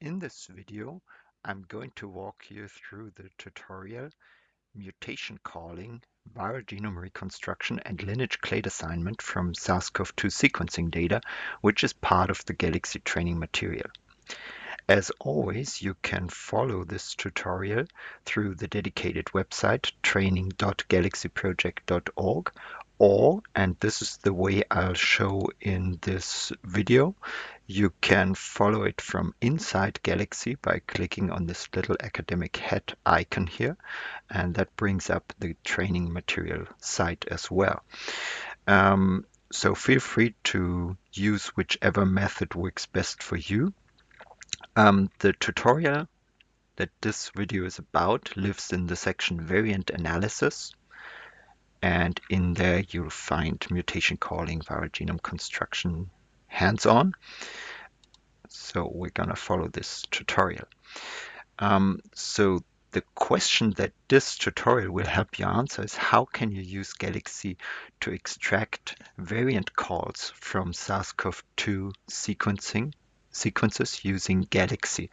In this video, I'm going to walk you through the tutorial Mutation Calling, Viral Genome Reconstruction and Lineage Clade Assignment from SARS-CoV-2 sequencing data, which is part of the Galaxy training material. As always, you can follow this tutorial through the dedicated website training.galaxyproject.org or, and this is the way I'll show in this video, you can follow it from inside Galaxy by clicking on this little academic hat icon here, and that brings up the training material site as well. Um, so feel free to use whichever method works best for you. Um, the tutorial that this video is about lives in the section variant analysis and in there you'll find mutation calling viral genome construction hands-on. So we're gonna follow this tutorial. Um, so the question that this tutorial will help you answer is how can you use Galaxy to extract variant calls from SARS-CoV-2 sequencing sequences using Galaxy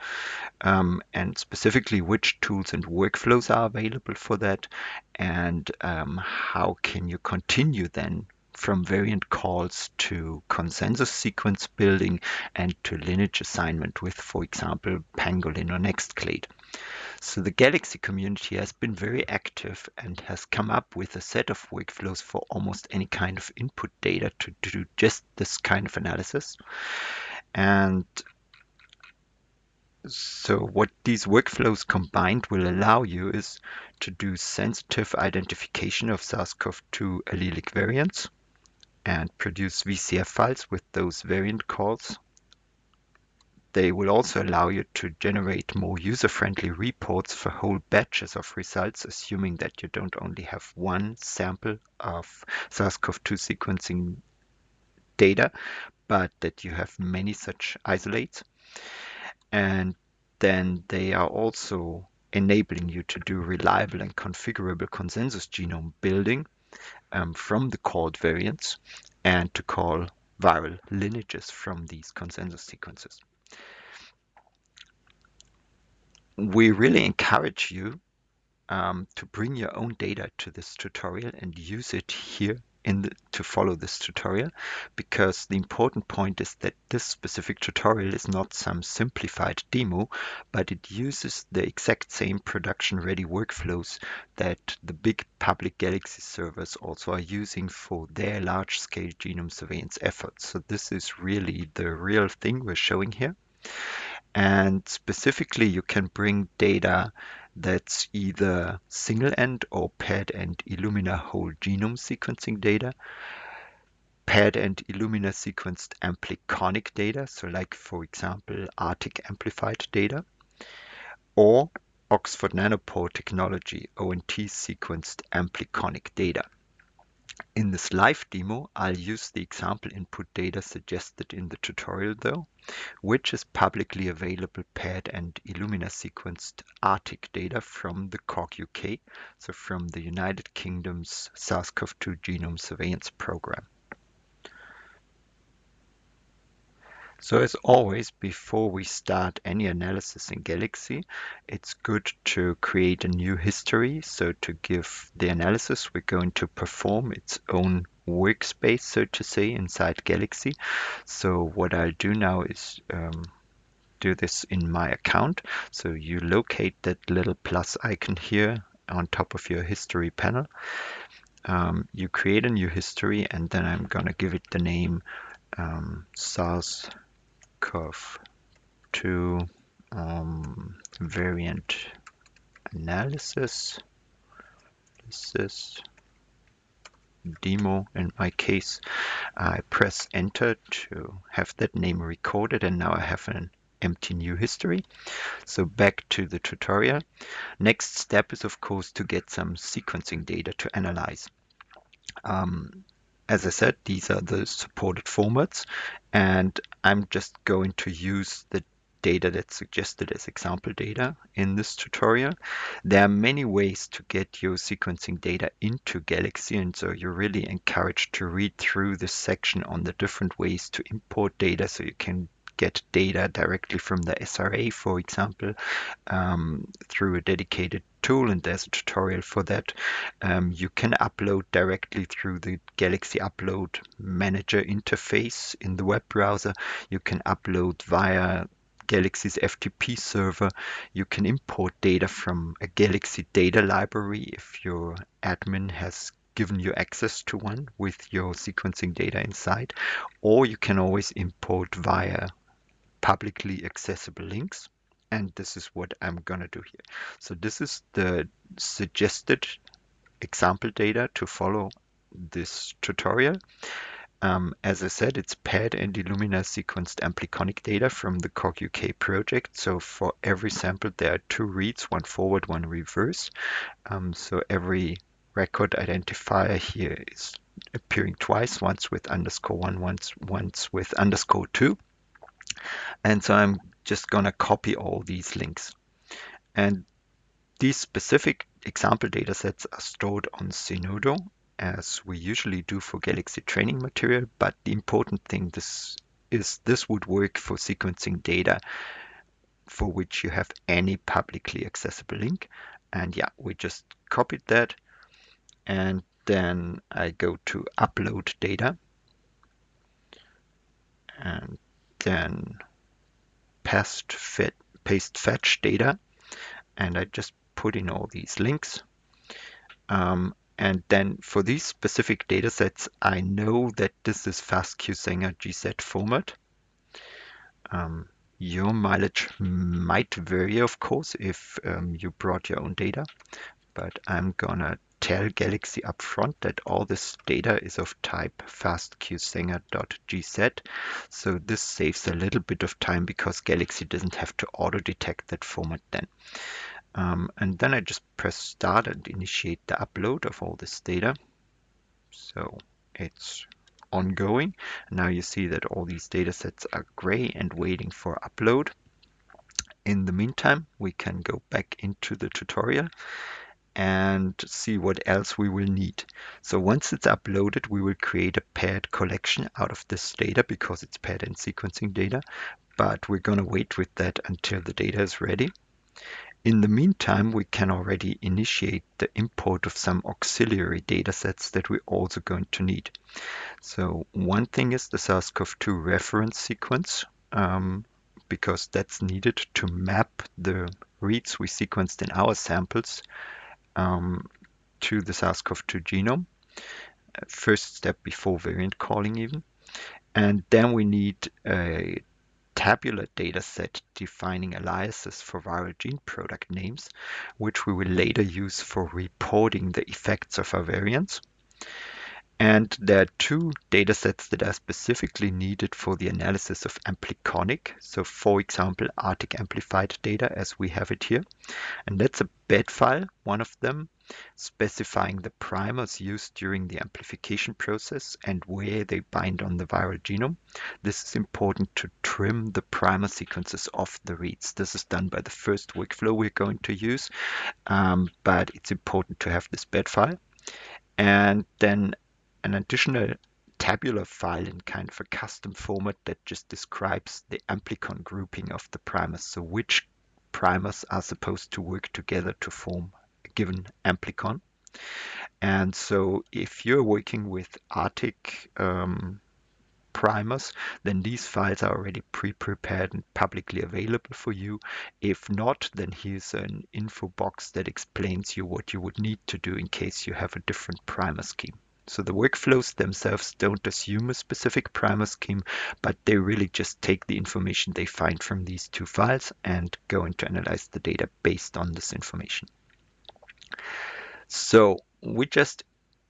um, and specifically which tools and workflows are available for that and um, how can you continue then from variant calls to consensus sequence building and to lineage assignment with, for example, Pangolin or NextClade. So the Galaxy community has been very active and has come up with a set of workflows for almost any kind of input data to, to do just this kind of analysis. And so what these workflows combined will allow you is to do sensitive identification of SARS-CoV-2 allelic variants and produce VCF files with those variant calls. They will also allow you to generate more user-friendly reports for whole batches of results, assuming that you don't only have one sample of SARS-CoV-2 sequencing data, but that you have many such isolates. And then they are also enabling you to do reliable and configurable consensus genome building um, from the called variants and to call viral lineages from these consensus sequences. We really encourage you um, to bring your own data to this tutorial and use it here the, to follow this tutorial because the important point is that this specific tutorial is not some simplified demo, but it uses the exact same production ready workflows that the big public Galaxy servers also are using for their large scale genome surveillance efforts. So this is really the real thing we're showing here. And specifically, you can bring data that's either single-end or paired-end Illumina whole genome sequencing data, paired-end Illumina sequenced ampliconic data, so like, for example, ARTIC amplified data, or Oxford Nanopore Technology ONT sequenced ampliconic data. In this live demo, I'll use the example input data suggested in the tutorial though, which is publicly available paired and Illumina sequenced ARTIC data from the COG UK, so from the United Kingdom's SARS-CoV-2 genome surveillance program. So as always, before we start any analysis in Galaxy, it's good to create a new history. So to give the analysis we're going to perform its own workspace, so to say, inside Galaxy. So what I'll do now is um, do this in my account. So you locate that little plus icon here on top of your history panel. Um, you create a new history and then I'm going to give it the name um, SARS CoV to um, variant analysis. This is demo in my case. I press enter to have that name recorded and now I have an empty new history. So back to the tutorial. Next step is of course to get some sequencing data to analyze. Um, as I said, these are the supported formats, and I'm just going to use the data that's suggested as example data in this tutorial. There are many ways to get your sequencing data into Galaxy, and so you're really encouraged to read through this section on the different ways to import data so you can get data directly from the SRA, for example, um, through a dedicated tool, and there's a tutorial for that. Um, you can upload directly through the Galaxy Upload Manager interface in the web browser. You can upload via Galaxy's FTP server. You can import data from a Galaxy data library if your admin has given you access to one with your sequencing data inside, or you can always import via publicly accessible links. And this is what I'm going to do here. So this is the suggested example data to follow this tutorial. Um, as I said, it's PAD and Illumina sequenced ampliconic data from the COG UK project. So for every sample, there are two reads, one forward, one reverse. Um, so every record identifier here is appearing twice, once with underscore one, once, once with underscore two. And so I'm just going to copy all these links. And these specific example datasets are stored on Zenodo as we usually do for Galaxy training material, but the important thing this is this would work for sequencing data for which you have any publicly accessible link. And yeah, we just copied that and then I go to upload data and then paste, fit, paste fetch data and I just put in all these links. Um, and then for these specific data sets I know that this is FastQ Sanger GZ format. Um, your mileage might vary of course if um, you brought your own data but I'm gonna tell Galaxy upfront that all this data is of type fastqsanger.gz. So this saves a little bit of time because Galaxy doesn't have to auto detect that format then. Um, and then I just press start and initiate the upload of all this data. So it's ongoing. Now you see that all these data sets are gray and waiting for upload. In the meantime, we can go back into the tutorial and see what else we will need. So once it's uploaded, we will create a paired collection out of this data because it's paired and sequencing data, but we're going to wait with that until the data is ready. In the meantime, we can already initiate the import of some auxiliary datasets that we're also going to need. So one thing is the SARS-CoV-2 reference sequence, um, because that's needed to map the reads we sequenced in our samples um, to the SARS-CoV-2 genome. Uh, first step before variant calling even. And then we need a tabular data set defining aliases for viral gene product names, which we will later use for reporting the effects of our variants. And there are two data sets that are specifically needed for the analysis of ampliconic. So for example, ARTIC amplified data as we have it here. And that's a bed file, one of them, specifying the primers used during the amplification process and where they bind on the viral genome. This is important to trim the primer sequences off the reads. This is done by the first workflow we're going to use, um, but it's important to have this bed file. And then an additional tabular file in kind of a custom format that just describes the amplicon grouping of the primers. So which primers are supposed to work together to form a given amplicon. And so if you're working with ARTIC um, primers, then these files are already pre-prepared and publicly available for you. If not, then here's an info box that explains you what you would need to do in case you have a different primer scheme. So the workflows themselves don't assume a specific primer scheme, but they really just take the information they find from these two files and go into analyze the data based on this information. So we just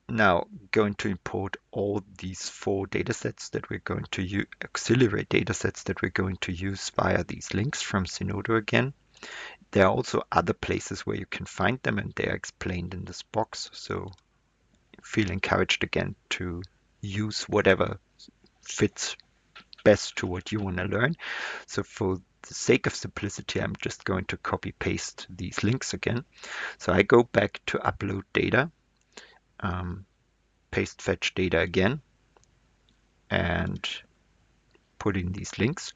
now going to import all these four datasets that we're going to use, auxiliary datasets that we're going to use via these links from Zenodo again. There are also other places where you can find them and they are explained in this box. So feel encouraged again to use whatever fits best to what you want to learn. So for the sake of simplicity, I'm just going to copy paste these links again. So I go back to upload data, um, paste fetch data again, and put in these links.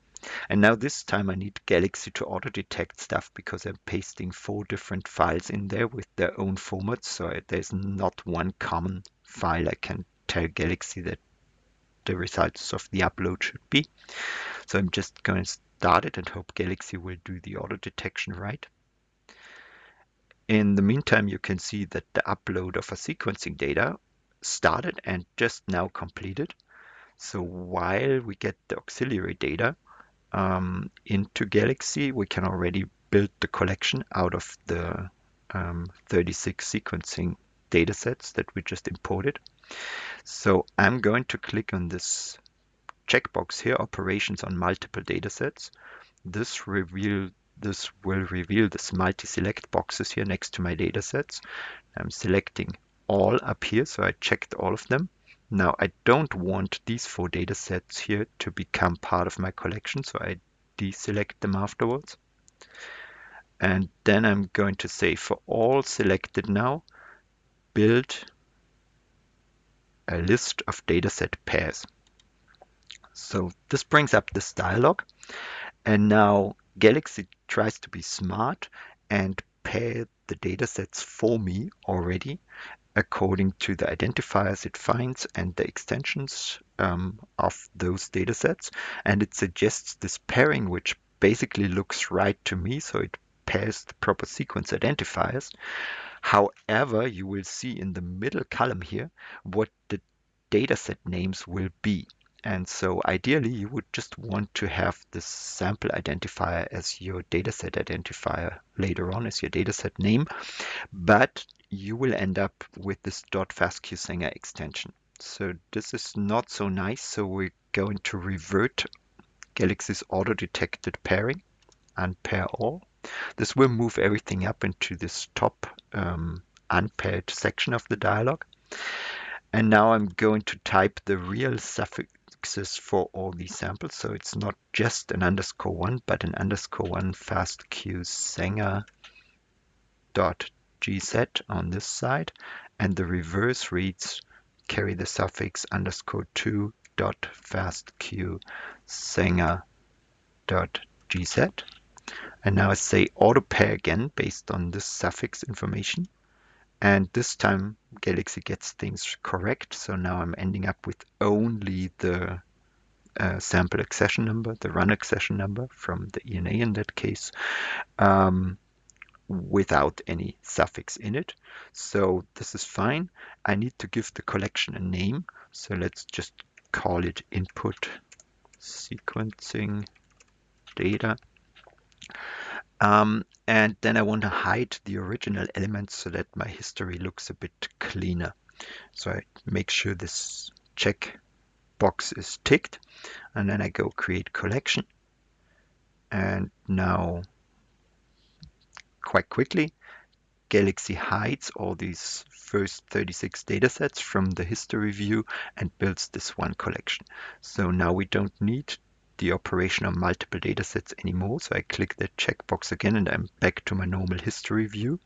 And now this time I need Galaxy to auto-detect stuff because I'm pasting four different files in there with their own formats. So there's not one common file I can tell Galaxy that the results of the upload should be. So I'm just going to start it and hope Galaxy will do the auto detection right. In the meantime, you can see that the upload of a sequencing data started and just now completed. So while we get the auxiliary data um, into Galaxy, we can already build the collection out of the um, 36 sequencing datasets that we just imported. So I'm going to click on this checkbox here, operations on multiple datasets. This reveal this will reveal this multi-select boxes here next to my datasets. I'm selecting all up here, so I checked all of them. Now I don't want these four datasets here to become part of my collection, so I deselect them afterwards. And then I'm going to say for all selected now, build a list of dataset pairs. So this brings up this dialog. And now Galaxy tries to be smart and pair the datasets for me already according to the identifiers it finds and the extensions um, of those datasets. And it suggests this pairing, which basically looks right to me. So it pairs the proper sequence identifiers. However, you will see in the middle column here what the dataset names will be. And so ideally, you would just want to have this sample identifier as your dataset identifier later on as your dataset name, but you will end up with this .fastqsanger extension. So this is not so nice. So we're going to revert Galaxy's auto-detected pairing and pair all. This will move everything up into this top um, unpaired section of the dialog. And now I'm going to type the real suffixes for all these samples. So it's not just an underscore one, but an underscore one fastqsanger dot gz on this side. And the reverse reads carry the suffix underscore two dot fastqsanger dot gz. And now I say auto pair again based on this suffix information. And this time Galaxy gets things correct. So now I'm ending up with only the uh, sample accession number, the run accession number from the ENA in that case, um, without any suffix in it. So this is fine. I need to give the collection a name. So let's just call it input sequencing data. Um, and then I want to hide the original elements so that my history looks a bit cleaner. So I make sure this check box is ticked and then I go create collection. And now quite quickly, Galaxy hides all these first 36 datasets from the history view and builds this one collection. So now we don't need the operation on multiple datasets anymore. So I click that checkbox again and I'm back to my normal history view.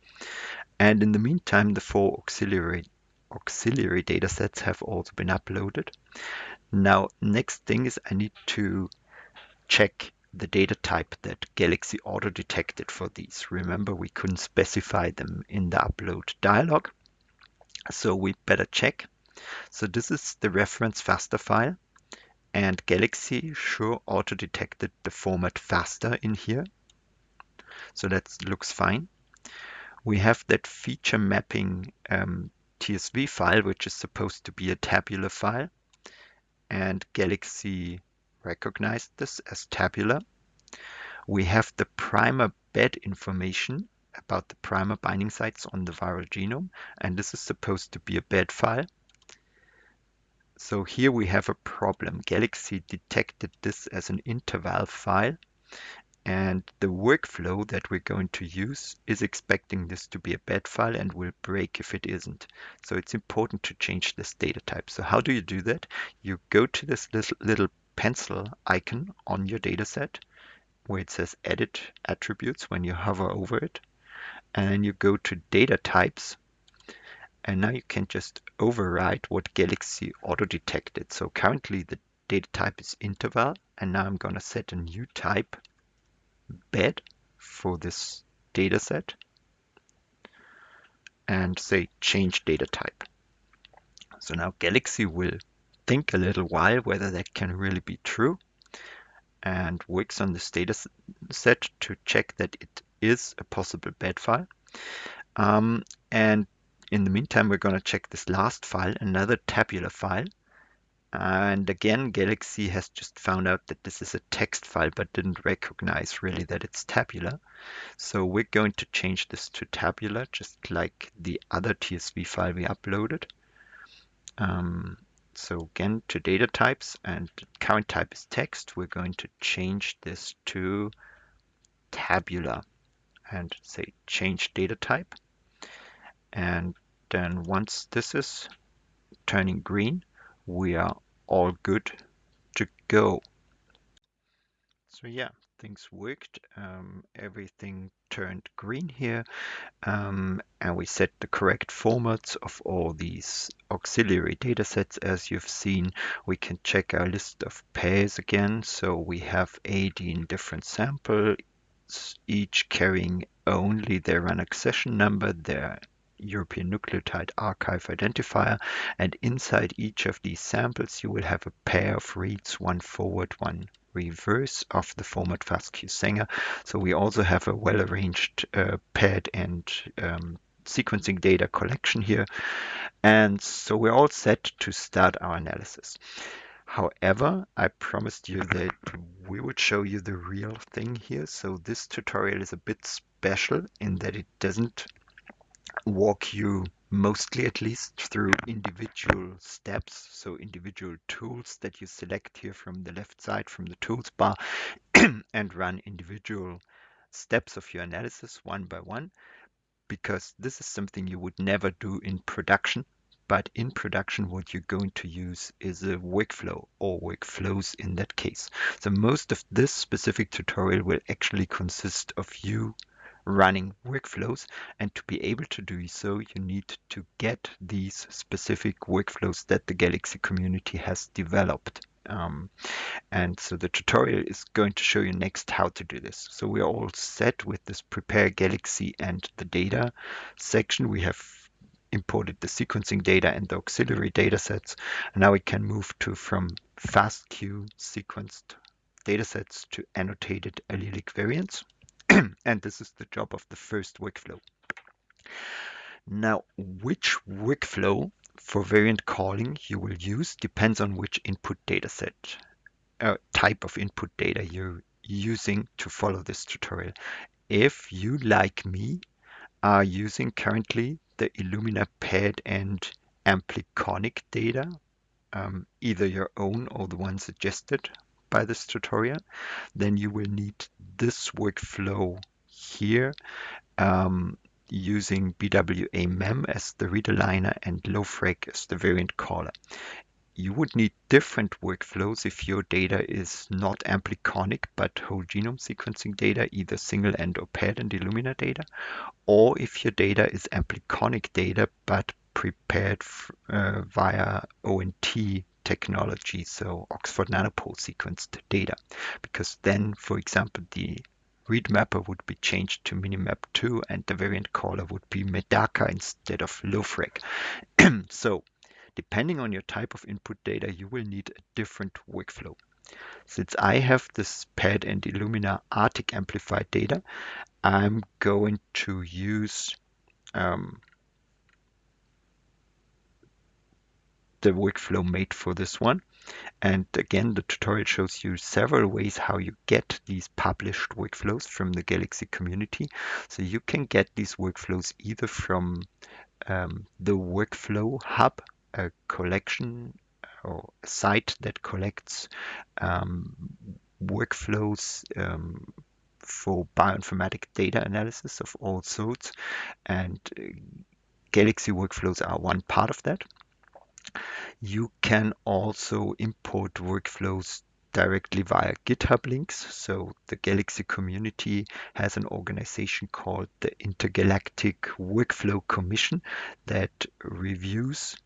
And in the meantime, the four auxiliary auxiliary datasets have also been uploaded. Now, next thing is I need to check the data type that Galaxy auto detected for these. Remember, we couldn't specify them in the upload dialog. So we better check. So this is the reference FASTA file and Galaxy sure auto-detected the format FASTA in here. So that looks fine. We have that feature mapping um, TSV file, which is supposed to be a tabular file. And Galaxy recognized this as tabular. We have the primer bed information about the primer binding sites on the viral genome. And this is supposed to be a bed file. So here we have a problem. Galaxy detected this as an interval file and the workflow that we're going to use is expecting this to be a bed file and will break if it isn't. So it's important to change this data type. So how do you do that? You go to this little pencil icon on your dataset where it says edit attributes when you hover over it. And then you go to data types and now you can just override what Galaxy auto detected. So currently the data type is interval and now I'm going to set a new type bed for this data set and say change data type. So now Galaxy will think a little while whether that can really be true and works on this data set to check that it is a possible bed file. Um, and in the meantime, we're going to check this last file, another tabular file. And again, Galaxy has just found out that this is a text file, but didn't recognize really that it's tabular. So we're going to change this to tabular, just like the other TSV file we uploaded. Um, so again, to data types and current type is text, we're going to change this to tabular and say change data type. And then once this is turning green, we are all good to go. So yeah, things worked. Um, everything turned green here. Um, and we set the correct formats of all these auxiliary datasets. As you've seen, we can check our list of pairs again. So we have 18 different samples, each carrying only their run accession number, their European Nucleotide Archive identifier. And inside each of these samples, you will have a pair of reads, one forward, one reverse of the format FASTQ Sanger. So we also have a well-arranged uh, paired and um, sequencing data collection here. And so we're all set to start our analysis. However, I promised you that we would show you the real thing here. So this tutorial is a bit special in that it doesn't walk you mostly at least through individual steps, so individual tools that you select here from the left side from the tools bar and run individual steps of your analysis one by one, because this is something you would never do in production. But in production, what you're going to use is a workflow or workflows in that case. So most of this specific tutorial will actually consist of you running workflows. And to be able to do so, you need to get these specific workflows that the Galaxy community has developed. Um, and so the tutorial is going to show you next how to do this. So we are all set with this prepare Galaxy and the data section. We have imported the sequencing data and the auxiliary data sets. And now we can move to from FASTQ sequenced datasets to annotated allelic variants. and this is the job of the first workflow. Now, which workflow for variant calling you will use depends on which input dataset uh, type of input data you're using to follow this tutorial. If you, like me, are using currently the Illumina paired and ampliconic data, um, either your own or the one suggested by this tutorial, then you will need this workflow here um, using BWA mem as the read aligner and LoFreq as the variant caller. You would need different workflows if your data is not ampliconic but whole genome sequencing data, either single end or paired and Illumina data, or if your data is ampliconic data but prepared uh, via ONT technology, so Oxford Nanopore sequenced data, because then, for example, the read mapper would be changed to Minimap2 and the variant caller would be Medaka instead of LoFreq. so depending on your type of input data, you will need a different workflow. Since I have this PAD and Illumina ARTIC amplified data, I'm going to use um, the workflow made for this one. And again, the tutorial shows you several ways how you get these published workflows from the Galaxy community. So you can get these workflows either from um, the Workflow Hub, a collection or a site that collects um, workflows um, for bioinformatic data analysis of all sorts. And uh, Galaxy workflows are one part of that. You can also import workflows directly via GitHub links. So the Galaxy community has an organization called the Intergalactic Workflow Commission that reviews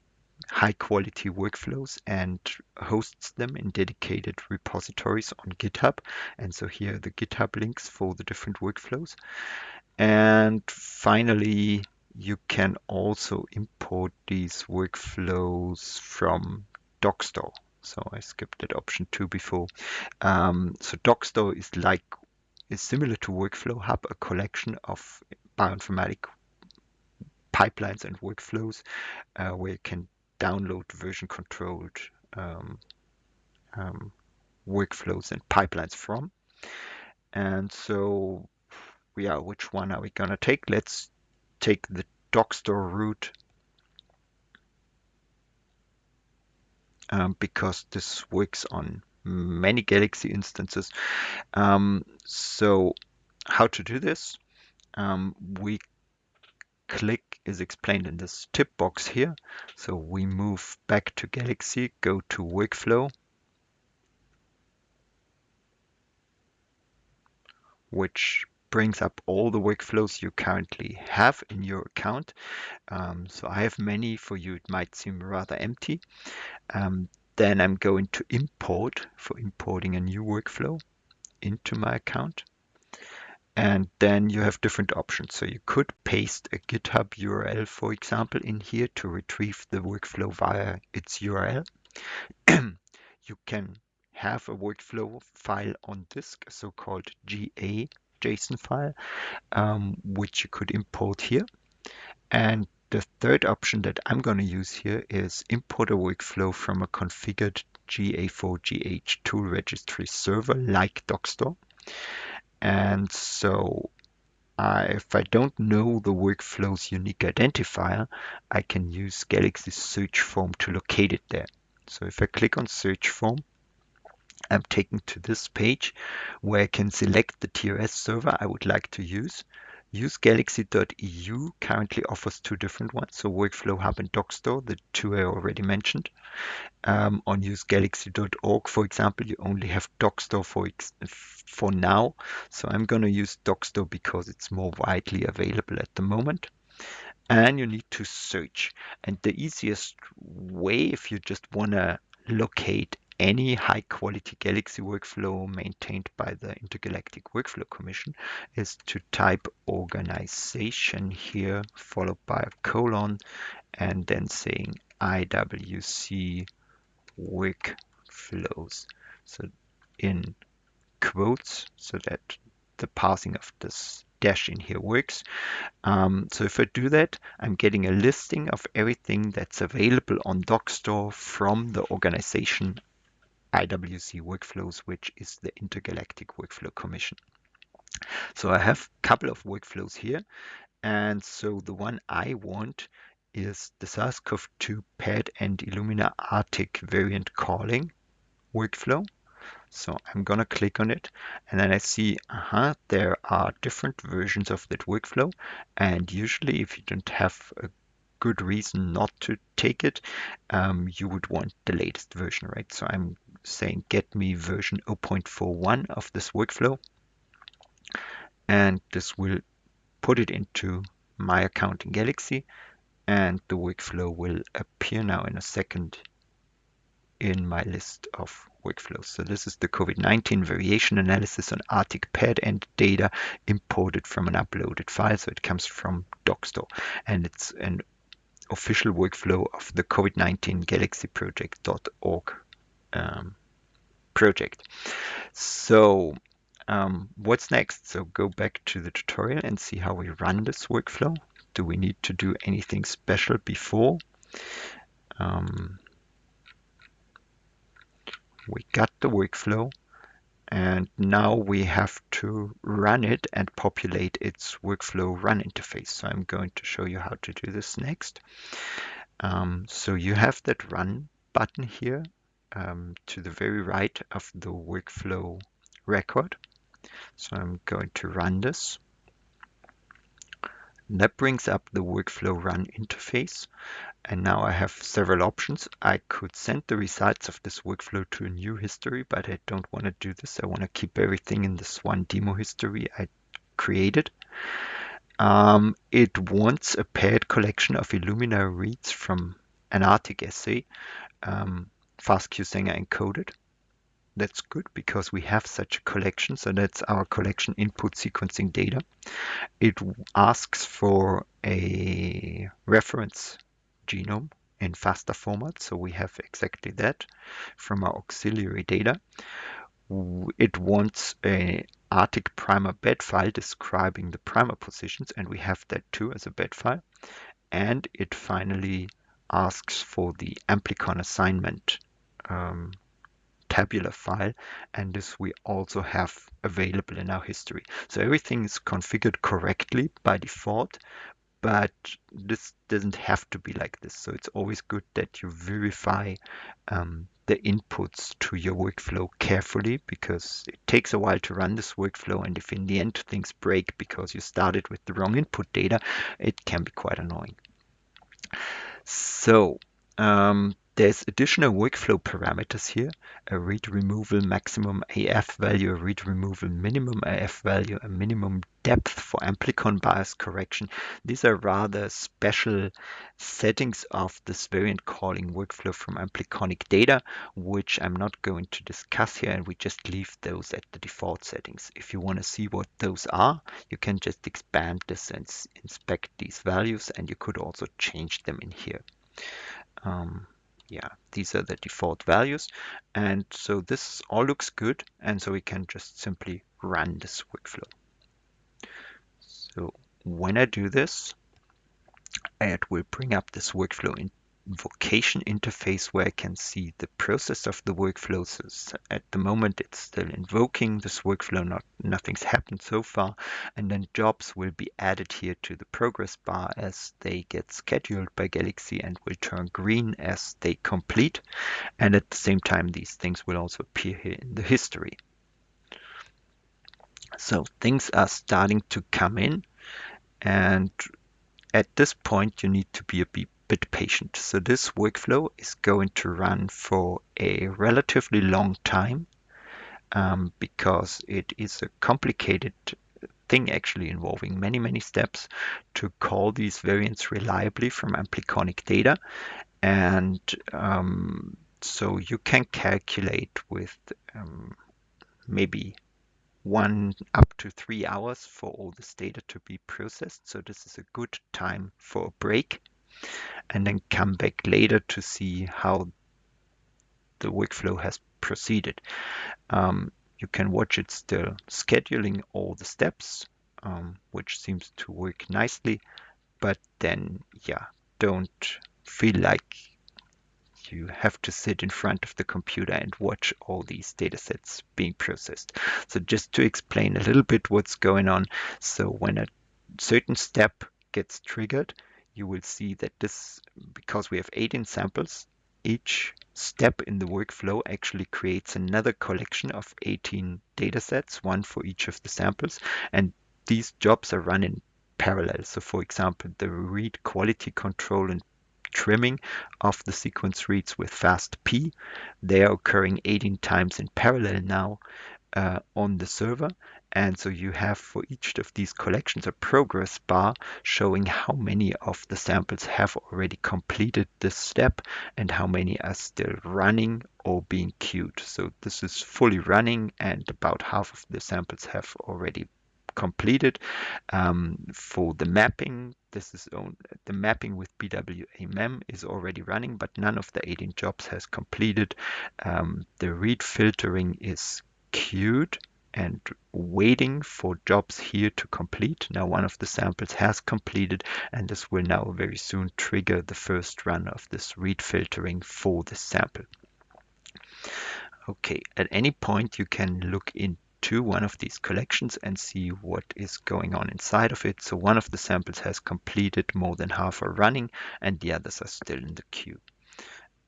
high quality workflows and hosts them in dedicated repositories on GitHub. And so here are the GitHub links for the different workflows. And finally, you can also import these workflows from Dockstore. So I skipped that option two before. Um, so Dockstore is like is similar to Workflow Hub, a collection of bioinformatic pipelines and workflows uh, where you can download version controlled um, um, workflows and pipelines from. And so, yeah, which one are we going to take? Let's take the Dockstore route um, because this works on many Galaxy instances. Um, so how to do this? Um, we click is explained in this tip box here. So we move back to Galaxy, go to workflow, which brings up all the workflows you currently have in your account. Um, so I have many for you. It might seem rather empty. Um, then I'm going to import for importing a new workflow into my account. And then you have different options. So you could paste a GitHub URL, for example, in here to retrieve the workflow via its URL. you can have a workflow file on disk, so-called GA JSON file, um, which you could import here. And the third option that I'm going to use here is import a workflow from a configured GA4GH tool registry server like Dockstore. And so if I don't know the workflow's unique identifier, I can use Galaxy search form to locate it there. So if I click on search form, I'm taken to this page where I can select the TRS server I would like to use. UseGalaxy.eu currently offers two different ones, so Workflow Hub and Dockstore, the two I already mentioned. Um, on usegalaxy.org, for example, you only have Dockstore for, for now, so I'm going to use Dockstore because it's more widely available at the moment. And you need to search. And the easiest way, if you just want to locate any high quality Galaxy workflow maintained by the Intergalactic Workflow Commission is to type organization here, followed by a colon, and then saying IWC workflows. So in quotes, so that the passing of this dash in here works. Um, so if I do that, I'm getting a listing of everything that's available on Dockstore from the organization IWC workflows, which is the Intergalactic Workflow Commission. So I have a couple of workflows here. And so the one I want is the SARS-CoV-2 PAD and Illumina ARTIC variant calling workflow. So I'm gonna click on it and then I see, uh -huh, there are different versions of that workflow. And usually if you don't have a good reason not to take it, um, you would want the latest version, right? So I'm saying get me version 0.41 of this workflow. And this will put it into my account in Galaxy and the workflow will appear now in a second in my list of workflows. So this is the COVID-19 variation analysis on ARTIC pad and data imported from an uploaded file. So it comes from Dockstore and it's an official workflow of the COVID-19 Galaxy Project.org um, project. So um, what's next? So go back to the tutorial and see how we run this workflow. Do we need to do anything special before? Um, we got the workflow and now we have to run it and populate its workflow run interface. So I'm going to show you how to do this next. Um, so you have that run button here um, to the very right of the workflow record. So I'm going to run this. And that brings up the workflow run interface. And now I have several options. I could send the results of this workflow to a new history, but I don't want to do this. I want to keep everything in this one demo history I created. Um, it wants a paired collection of Illumina reads from an ARTIC assay, um, FastQ Sanger encoded. That's good because we have such a collection. So that's our collection input sequencing data. It asks for a reference genome in FASTA format. So we have exactly that from our auxiliary data. It wants a ARTIC primer bed file describing the primer positions, and we have that too as a bed file. And it finally asks for the amplicon assignment um, tabular file, and this we also have available in our history. So everything is configured correctly by default, but this doesn't have to be like this. So it's always good that you verify um, the inputs to your workflow carefully because it takes a while to run this workflow. And if in the end things break because you started with the wrong input data, it can be quite annoying. So um, there's additional workflow parameters here, a read removal maximum AF value, a read removal minimum AF value, a minimum depth for amplicon bias correction. These are rather special settings of this variant calling workflow from ampliconic data, which I'm not going to discuss here, and we just leave those at the default settings. If you want to see what those are, you can just expand this and inspect these values, and you could also change them in here. Um, yeah, these are the default values. And so this all looks good. And so we can just simply run this workflow. So when I do this, it will bring up this workflow in invocation interface where I can see the process of the workflow. So at the moment, it's still invoking this workflow. Not nothing's happened so far, and then jobs will be added here to the progress bar as they get scheduled by Galaxy and will turn green as they complete. And at the same time, these things will also appear here in the history. So things are starting to come in, and at this point, you need to be a bit bit patient. So this workflow is going to run for a relatively long time um, because it is a complicated thing actually involving many, many steps to call these variants reliably from ampliconic data. And um, so you can calculate with um, maybe one up to three hours for all this data to be processed. So this is a good time for a break and then come back later to see how the workflow has proceeded. Um, you can watch it still scheduling all the steps, um, which seems to work nicely, but then, yeah, don't feel like you have to sit in front of the computer and watch all these data sets being processed. So just to explain a little bit what's going on. So when a certain step gets triggered, you will see that this, because we have 18 samples, each step in the workflow actually creates another collection of 18 data sets, one for each of the samples. And these jobs are run in parallel. So for example, the read quality control and trimming of the sequence reads with FastP, they are occurring 18 times in parallel now uh, on the server. And so you have for each of these collections a progress bar showing how many of the samples have already completed this step and how many are still running or being queued. So this is fully running and about half of the samples have already completed. Um, for the mapping, this is on, the mapping with BWA-MEM is already running, but none of the 18 jobs has completed. Um, the read filtering is queued and waiting for jobs here to complete. Now one of the samples has completed and this will now very soon trigger the first run of this read filtering for the sample. Okay, at any point you can look into one of these collections and see what is going on inside of it. So one of the samples has completed more than half are running and the others are still in the queue.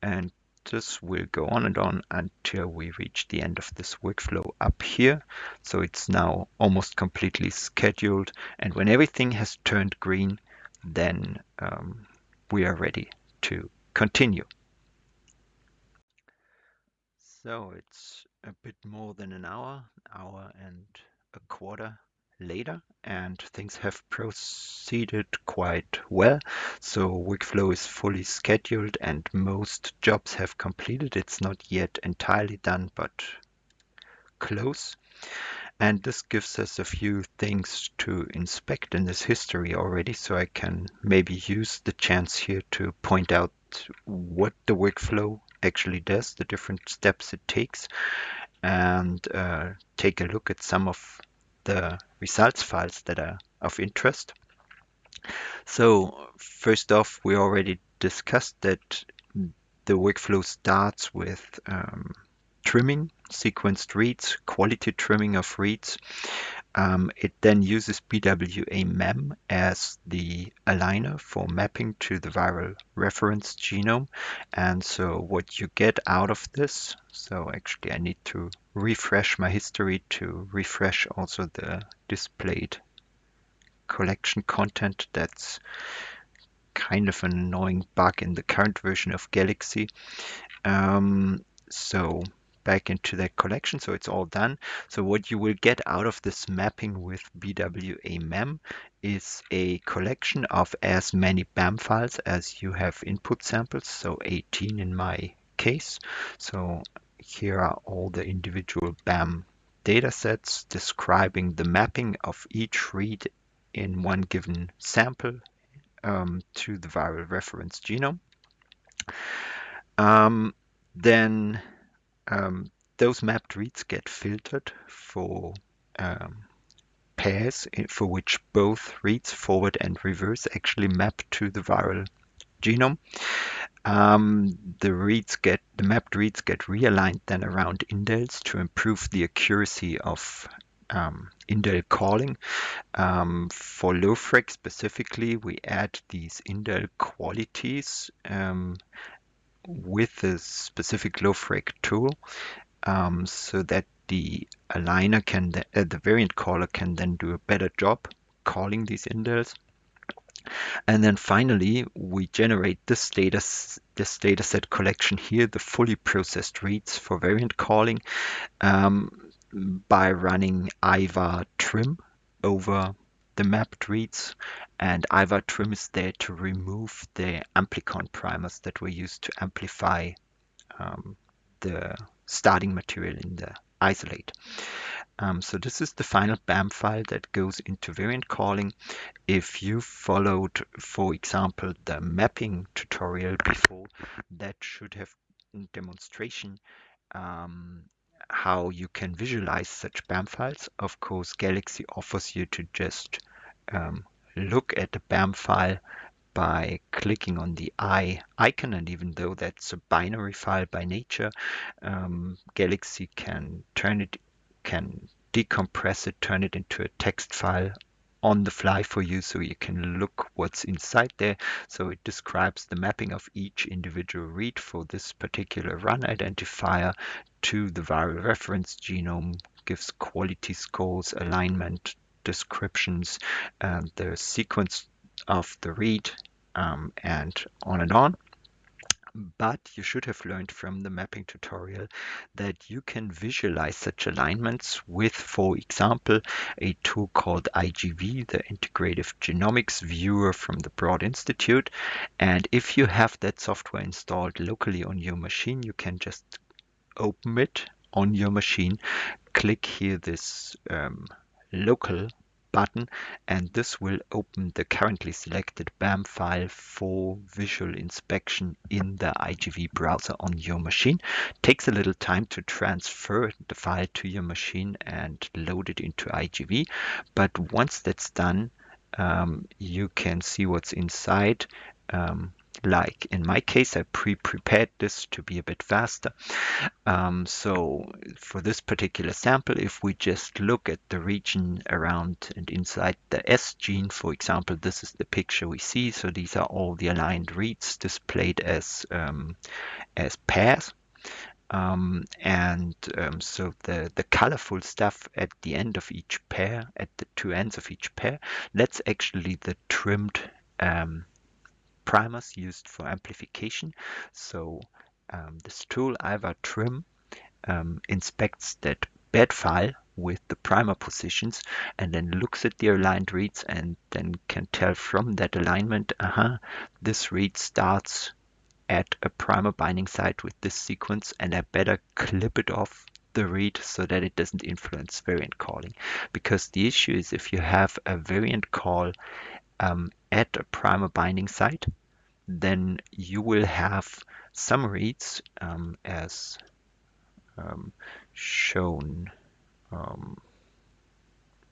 And this will go on and on until we reach the end of this workflow up here. So it's now almost completely scheduled. And when everything has turned green, then um, we are ready to continue. So it's a bit more than an hour, hour and a quarter later and things have proceeded quite well. So workflow is fully scheduled and most jobs have completed. It's not yet entirely done, but close. And this gives us a few things to inspect in this history already. So I can maybe use the chance here to point out what the workflow actually does, the different steps it takes, and uh, take a look at some of the results files that are of interest. So first off, we already discussed that the workflow starts with um, trimming, sequenced reads, quality trimming of reads. Um, it then uses BWA-MEM as the aligner for mapping to the viral reference genome. And so what you get out of this, so actually I need to refresh my history to refresh also the displayed collection content. That's kind of an annoying bug in the current version of Galaxy. Um, so back into that collection. So it's all done. So what you will get out of this mapping with BWA-MEM is a collection of as many BAM files as you have input samples. So 18 in my case. So here are all the individual BAM datasets describing the mapping of each read in one given sample um, to the viral reference genome. Um, then um, those mapped reads get filtered for um, pairs for which both reads forward and reverse actually map to the viral genome. Um, the reads get the mapped reads get realigned then around indels to improve the accuracy of um, indel calling. Um, for LoFreq specifically, we add these indel qualities um, with a specific LoFreq tool um, so that the aligner can, uh, the variant caller can then do a better job calling these indels. And then finally, we generate this data, this dataset collection here, the fully processed reads for variant calling um, by running ivar trim over the mapped reads. And ivar trim is there to remove the amplicon primers that were used to amplify um, the starting material in the isolate. Um, so this is the final BAM file that goes into variant calling. If you followed, for example, the mapping tutorial before, that should have demonstration um, how you can visualize such BAM files. Of course, Galaxy offers you to just um, look at the BAM file by clicking on the eye icon and even though that's a binary file by nature um, Galaxy can turn it can decompress it turn it into a text file on the fly for you so you can look what's inside there. So it describes the mapping of each individual read for this particular run identifier to the viral reference genome, gives quality scores, alignment, descriptions, uh, the sequence of the read, um, and on and on. But you should have learned from the mapping tutorial that you can visualize such alignments with, for example, a tool called IGV, the Integrative Genomics Viewer from the Broad Institute. And if you have that software installed locally on your machine, you can just open it on your machine, click here this um, local button and this will open the currently selected BAM file for visual inspection in the IGV browser on your machine. Takes a little time to transfer the file to your machine and load it into IGV, but once that's done, um, you can see what's inside. Um, like in my case, I pre-prepared this to be a bit faster. Um, so for this particular sample, if we just look at the region around and inside the S gene, for example, this is the picture we see. So these are all the aligned reads displayed as, um, as pairs. Um, and um, so the, the colorful stuff at the end of each pair, at the two ends of each pair, that's actually the trimmed um, primers used for amplification. So um, this tool ivar trim um, inspects that bed file with the primer positions and then looks at the aligned reads and then can tell from that alignment, uh-huh, this read starts at a primer binding site with this sequence and I better clip it off the read so that it doesn't influence variant calling. Because the issue is if you have a variant call um, at a primer binding site, then you will have some reads um, as um, shown. Um,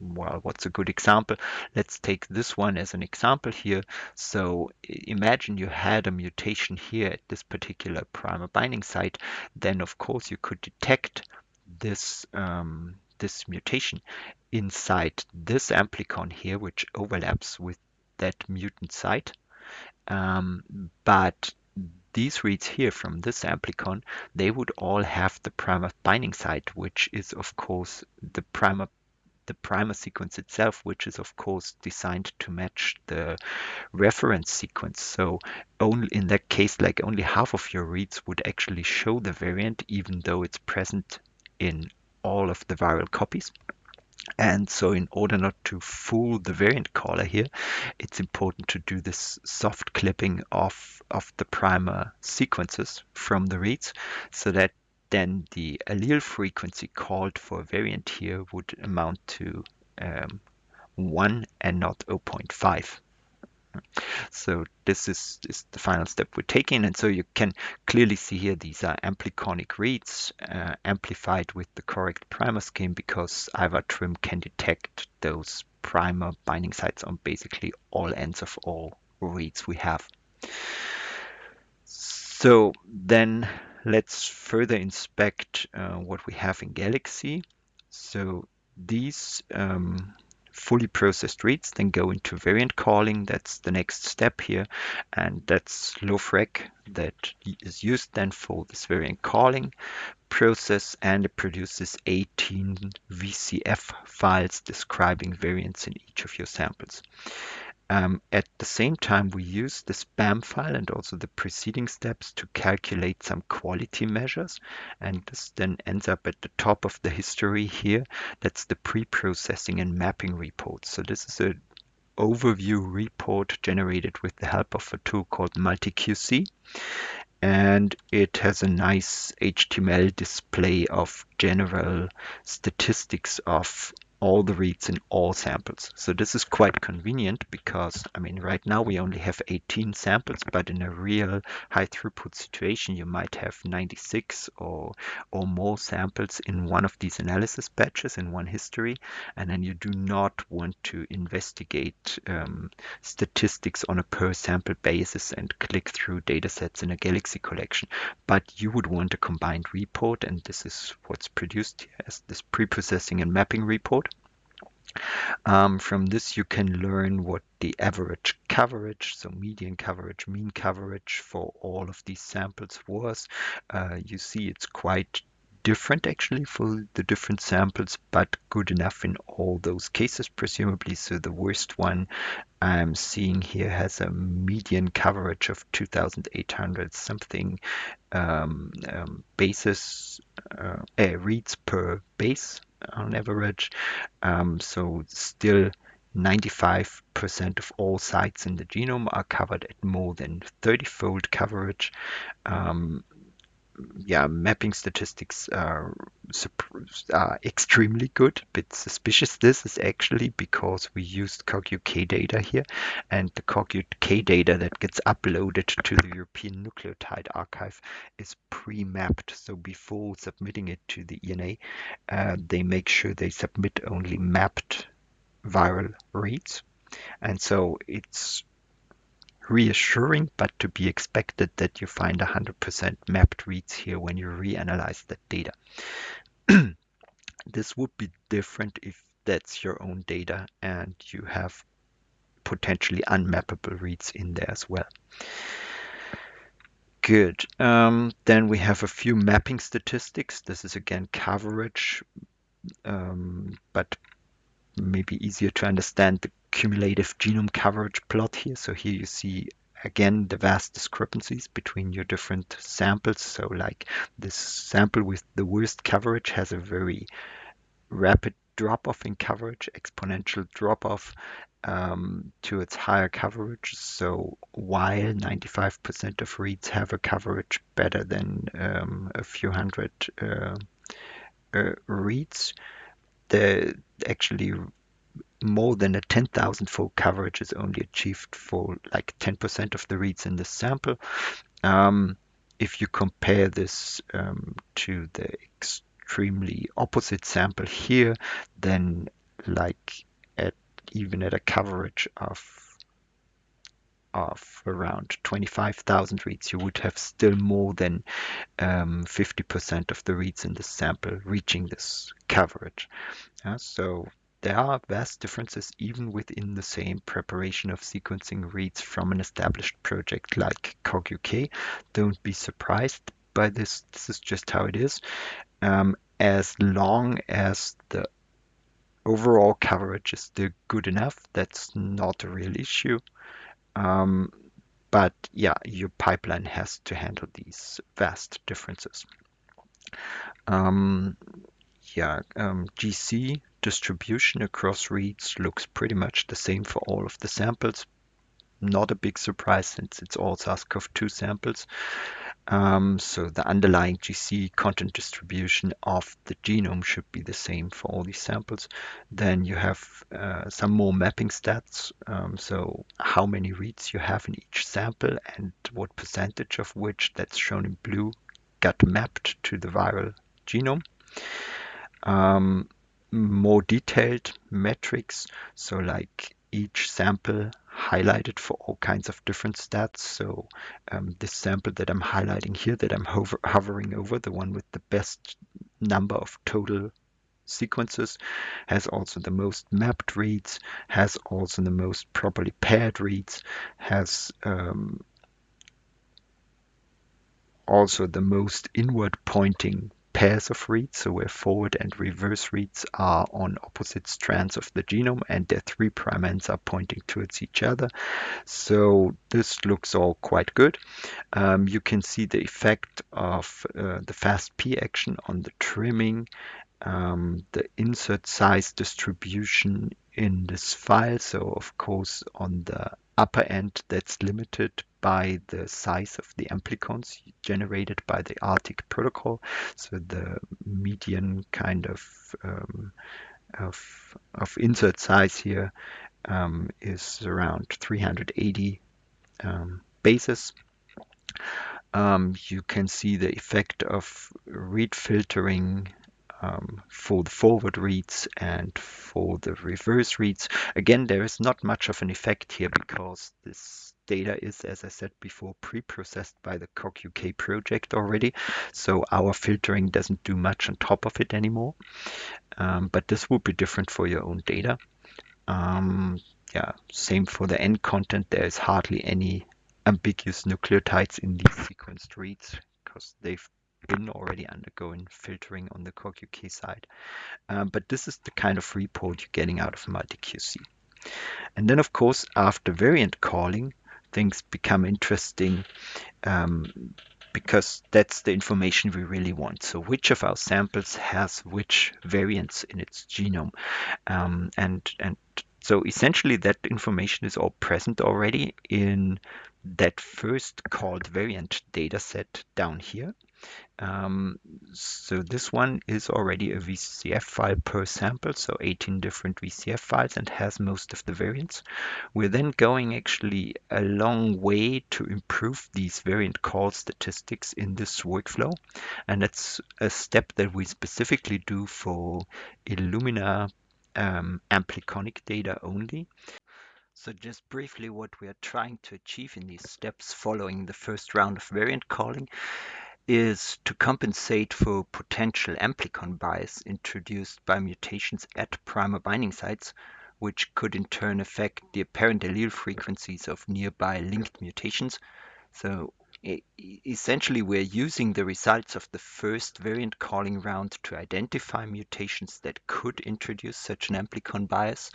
well, what's a good example? Let's take this one as an example here. So imagine you had a mutation here at this particular primer binding site. Then, of course, you could detect this um, this mutation inside this amplicon here, which overlaps with that mutant site. Um, but these reads here from this amplicon, they would all have the primer binding site, which is of course the primer the primer sequence itself, which is of course designed to match the reference sequence. So only in that case, like only half of your reads would actually show the variant, even though it's present in all of the viral copies. And so in order not to fool the variant caller here, it's important to do this soft clipping of, of the primer sequences from the reads so that then the allele frequency called for a variant here would amount to um, 1 and not 0.5. So this is, is, the final step we're taking. And so you can clearly see here these are ampliconic reads uh, amplified with the correct primer scheme because IVAR-TRIM can detect those primer binding sites on basically all ends of all reads we have. So then let's further inspect uh, what we have in Galaxy. So these um, fully processed reads then go into variant calling. That's the next step here. And that's LoFreq that is used then for this variant calling process and it produces 18 VCF files describing variants in each of your samples. Um, at the same time, we use the BAM file and also the preceding steps to calculate some quality measures. And this then ends up at the top of the history here. That's the pre-processing and mapping report. So this is an overview report generated with the help of a tool called MultiQC. And it has a nice HTML display of general statistics of all the reads in all samples. So this is quite convenient because, I mean, right now we only have 18 samples, but in a real high throughput situation, you might have 96 or, or more samples in one of these analysis batches in one history. And then you do not want to investigate um, statistics on a per sample basis and click through data sets in a Galaxy collection. But you would want a combined report, and this is what's produced as this pre-processing and mapping report. Um, from this, you can learn what the average coverage, so median coverage, mean coverage for all of these samples was. Uh, you see it's quite different actually for the different samples, but good enough in all those cases, presumably. So the worst one I'm seeing here has a median coverage of 2,800 something um, um, bases, uh, uh, reads per base on average. Um, so still 95% of all sites in the genome are covered at more than 30-fold coverage. Um, yeah, mapping statistics are, extremely good. Bit suspicious this is actually because we used CogUK data here, and the CogUK data that gets uploaded to the European Nucleotide Archive is pre-mapped. So before submitting it to the ENA, uh, they make sure they submit only mapped viral reads. And so it's reassuring, but to be expected that you find 100% mapped reads here when you reanalyze that data. this would be different if that's your own data and you have potentially unmappable reads in there as well. Good. Um, then we have a few mapping statistics. This is again coverage, um, but maybe easier to understand the cumulative genome coverage plot here. So here you see again the vast discrepancies between your different samples. So like this sample with the worst coverage has a very rapid drop-off in coverage, exponential drop-off um, to its higher coverage. So while 95% of reads have a coverage better than um, a few hundred uh, uh, reads, the actually more than a 10,000 fold coverage is only achieved for like 10% of the reads in the sample. Um, if you compare this um, to the extremely opposite sample here, then like at even at a coverage of of around 25,000 reads, you would have still more than 50% um, of the reads in the sample reaching this coverage. Uh, so there are vast differences even within the same preparation of sequencing reads from an established project like CogUK. Don't be surprised by this. This is just how it is. Um, as long as the overall coverage is still good enough, that's not a real issue. Um, but yeah, your pipeline has to handle these vast differences. Um, yeah, um, GC distribution across reads looks pretty much the same for all of the samples. Not a big surprise since it's all SARS-CoV-2 samples. Um, so the underlying GC content distribution of the genome should be the same for all these samples. Then you have uh, some more mapping stats. Um, so how many reads you have in each sample and what percentage of which that's shown in blue got mapped to the viral genome. Um, more detailed metrics. So like each sample highlighted for all kinds of different stats. So um, this sample that I'm highlighting here that I'm hover hovering over, the one with the best number of total sequences, has also the most mapped reads, has also the most properly paired reads, has um, also the most inward pointing pairs of reads, so where forward and reverse reads are on opposite strands of the genome and their three prime ends are pointing towards each other. So this looks all quite good. Um, you can see the effect of uh, the fastp action on the trimming, um, the insert size distribution in this file. So of course on the upper end that's limited by the size of the amplicons generated by the ARTIC protocol. So the median kind of um, of, of insert size here um, is around 380 um, bases. Um, you can see the effect of read filtering um, for the forward reads and for the reverse reads. Again, there is not much of an effect here because this data is, as I said before, pre-processed by the CogUK project already. So our filtering doesn't do much on top of it anymore. Um, but this would be different for your own data. Um, yeah, same for the end content. There is hardly any ambiguous nucleotides in these sequenced reads because they've been already undergoing filtering on the CogUK side. Um, but this is the kind of report you're getting out of MultiQC. And then, of course, after variant calling, things become interesting um, because that's the information we really want. So which of our samples has which variants in its genome? Um, and, and so essentially that information is all present already in that first called variant dataset down here. Um, so this one is already a VCF file per sample, so 18 different VCF files and has most of the variants. We're then going actually a long way to improve these variant call statistics in this workflow. And that's a step that we specifically do for Illumina um, ampliconic data only. So just briefly what we are trying to achieve in these steps following the first round of variant calling is to compensate for potential amplicon bias introduced by mutations at primer binding sites, which could in turn affect the apparent allele frequencies of nearby linked mutations. So essentially we're using the results of the first variant calling round to identify mutations that could introduce such an amplicon bias.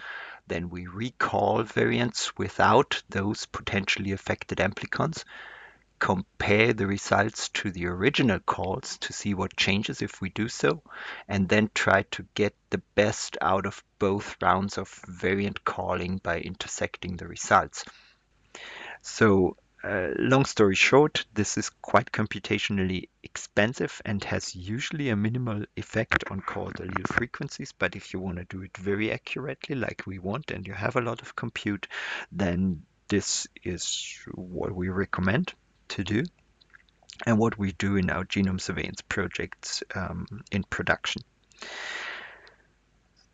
Then we recall variants without those potentially affected amplicons compare the results to the original calls to see what changes if we do so, and then try to get the best out of both rounds of variant calling by intersecting the results. So uh, long story short, this is quite computationally expensive and has usually a minimal effect on called allele frequencies. But if you want to do it very accurately, like we want, and you have a lot of compute, then this is what we recommend to do and what we do in our genome surveillance projects um, in production.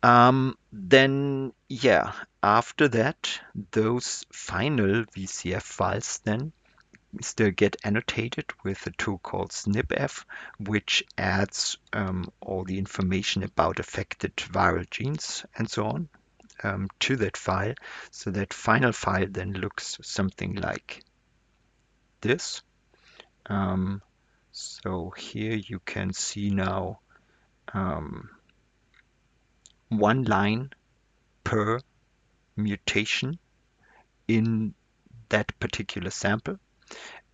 Um, then, yeah, after that, those final VCF files then still get annotated with a tool called SnpEff, which adds um, all the information about affected viral genes and so on um, to that file. So that final file then looks something like this. Um, so here you can see now um, one line per mutation in that particular sample.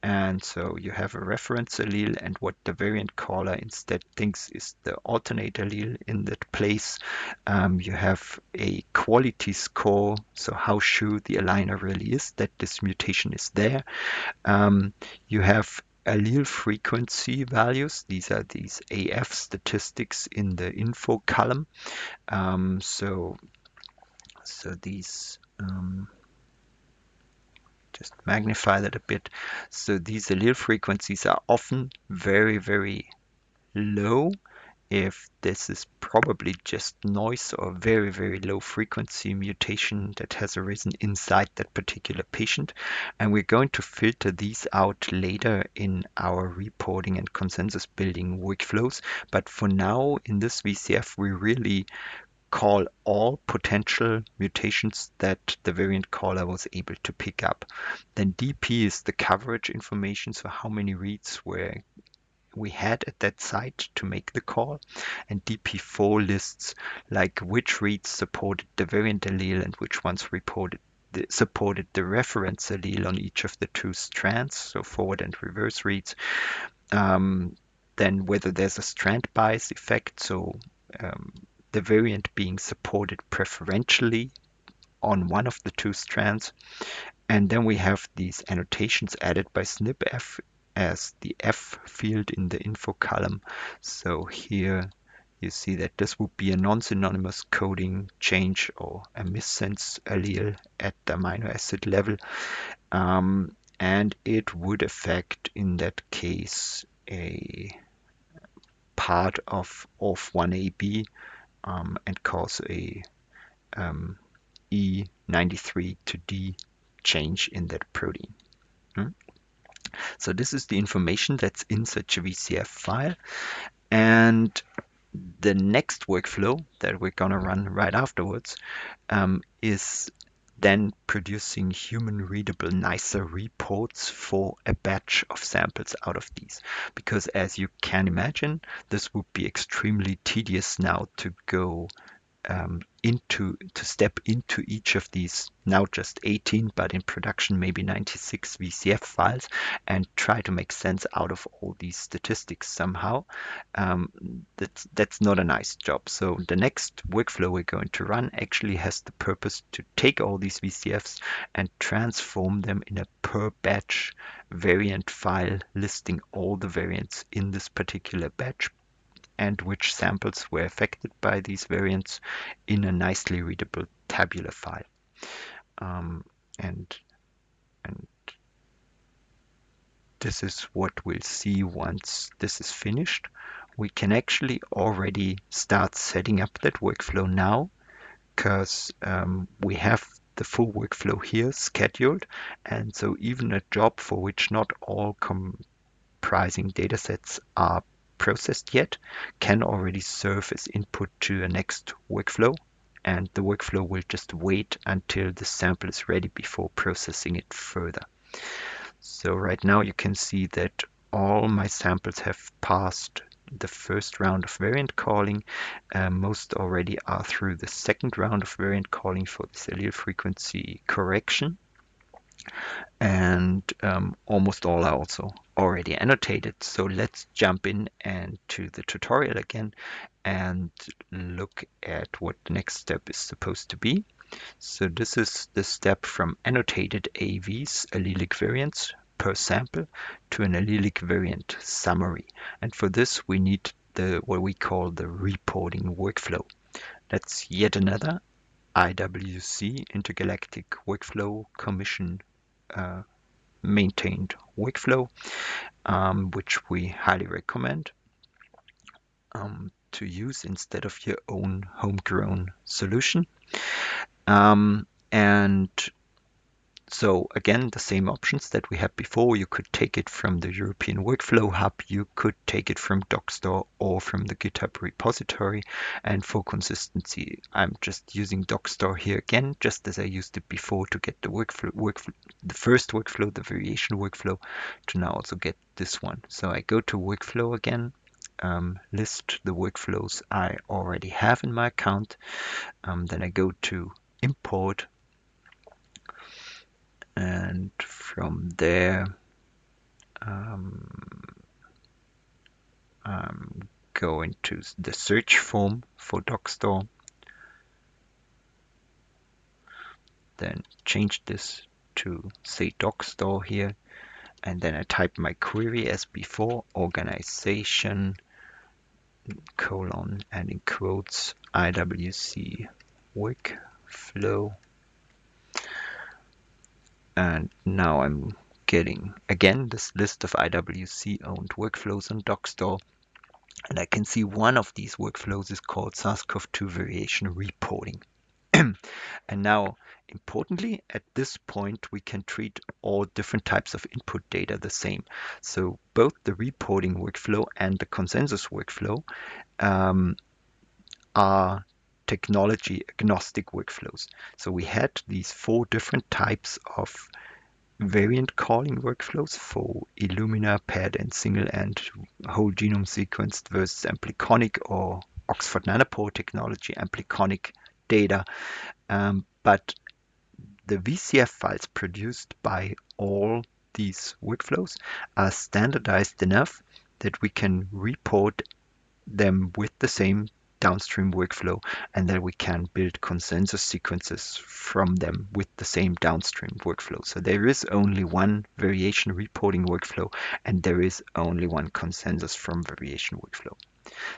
And so you have a reference allele and what the variant caller instead thinks is the alternate allele in that place. Um, you have a quality score, so how sure the aligner really is that this mutation is there. Um, you have allele frequency values. These are these AF statistics in the info column. Um, so, so these um, just magnify that a bit. So these allele frequencies are often very, very low if this is probably just noise or very, very low frequency mutation that has arisen inside that particular patient. And we're going to filter these out later in our reporting and consensus building workflows. But for now, in this VCF, we really call all potential mutations that the variant caller was able to pick up. Then DP is the coverage information, so how many reads were we had at that site to make the call. And DP4 lists like which reads supported the variant allele and which ones reported the, supported the reference allele on each of the two strands, so forward and reverse reads. Um, then whether there's a strand bias effect, so um, the variant being supported preferentially on one of the two strands. And then we have these annotations added by SnpEff as the F field in the info column. So here you see that this would be a non-synonymous coding change or a missense allele at the amino acid level. Um, and it would affect, in that case, a part of ORF1AB um, and cause a um, E93 to D change in that protein. Hmm? So this is the information that's in such a VCF file. And the next workflow that we're going to run right afterwards um, is then producing human readable NICER reports for a batch of samples out of these. Because as you can imagine, this would be extremely tedious now to go um, into to step into each of these now just 18 but in production maybe 96 VCF files and try to make sense out of all these statistics somehow. Um, that's that's not a nice job. So the next workflow we're going to run actually has the purpose to take all these VCFs and transform them in a per batch variant file listing all the variants in this particular batch and which samples were affected by these variants in a nicely readable tabular file. Um, and, and this is what we'll see once this is finished. We can actually already start setting up that workflow now because um, we have the full workflow here scheduled. And so even a job for which not all comprising datasets are processed yet can already serve as input to a next workflow and the workflow will just wait until the sample is ready before processing it further. So right now you can see that all my samples have passed the first round of variant calling. Uh, most already are through the second round of variant calling for this allele frequency correction. And um, almost all are also already annotated. So let's jump in and to the tutorial again and look at what the next step is supposed to be. So this is the step from annotated AVs, allelic variants per sample to an allelic variant summary. And for this we need the what we call the reporting workflow. That's yet another IWC Intergalactic Workflow Commission maintained workflow, um, which we highly recommend um, to use instead of your own homegrown solution. Um, and so again, the same options that we had before. You could take it from the European Workflow Hub, you could take it from Dockstore or from the GitHub repository. And for consistency, I'm just using Dockstore here again, just as I used it before to get the workflow, workflow the first workflow, the variation workflow, to now also get this one. So I go to workflow again, um, list the workflows I already have in my account. Um, then I go to import and from there um, I'm going to the search form for Dockstore then change this to say Dockstore here. And then I type my query as before organization colon and in quotes IWC workflow and now I'm getting, again, this list of IWC-owned workflows on Dockstore. And I can see one of these workflows is called SARS-CoV-2 variation reporting. and now, importantly, at this point, we can treat all different types of input data the same. So both the reporting workflow and the consensus workflow um, are technology agnostic workflows. So we had these four different types of variant calling workflows for Illumina, PAD, and single and whole genome sequenced versus ampliconic or Oxford Nanopore technology, ampliconic data. Um, but the VCF files produced by all these workflows are standardized enough that we can report them with the same downstream workflow and then we can build consensus sequences from them with the same downstream workflow. So there is only one variation reporting workflow and there is only one consensus from variation workflow.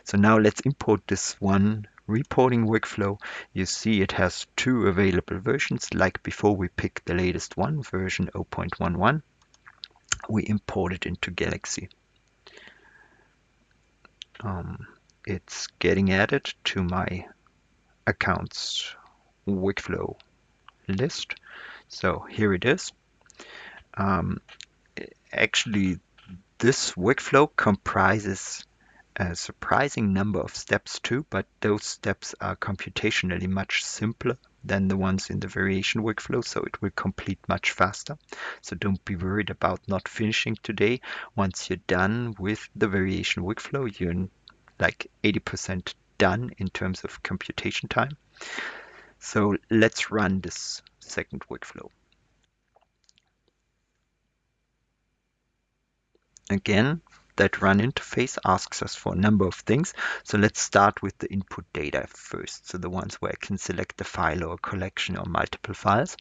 So now let's import this one reporting workflow. You see it has two available versions like before we pick the latest one, version 0.11. We import it into Galaxy. Um, it's getting added to my accounts workflow list. So here it is. Um, actually, this workflow comprises a surprising number of steps too, but those steps are computationally much simpler than the ones in the variation workflow, so it will complete much faster. So don't be worried about not finishing today. Once you're done with the variation workflow, you're like 80% done in terms of computation time. So let's run this second workflow. Again, that run interface asks us for a number of things. So let's start with the input data first. So the ones where I can select a file or a collection or multiple files.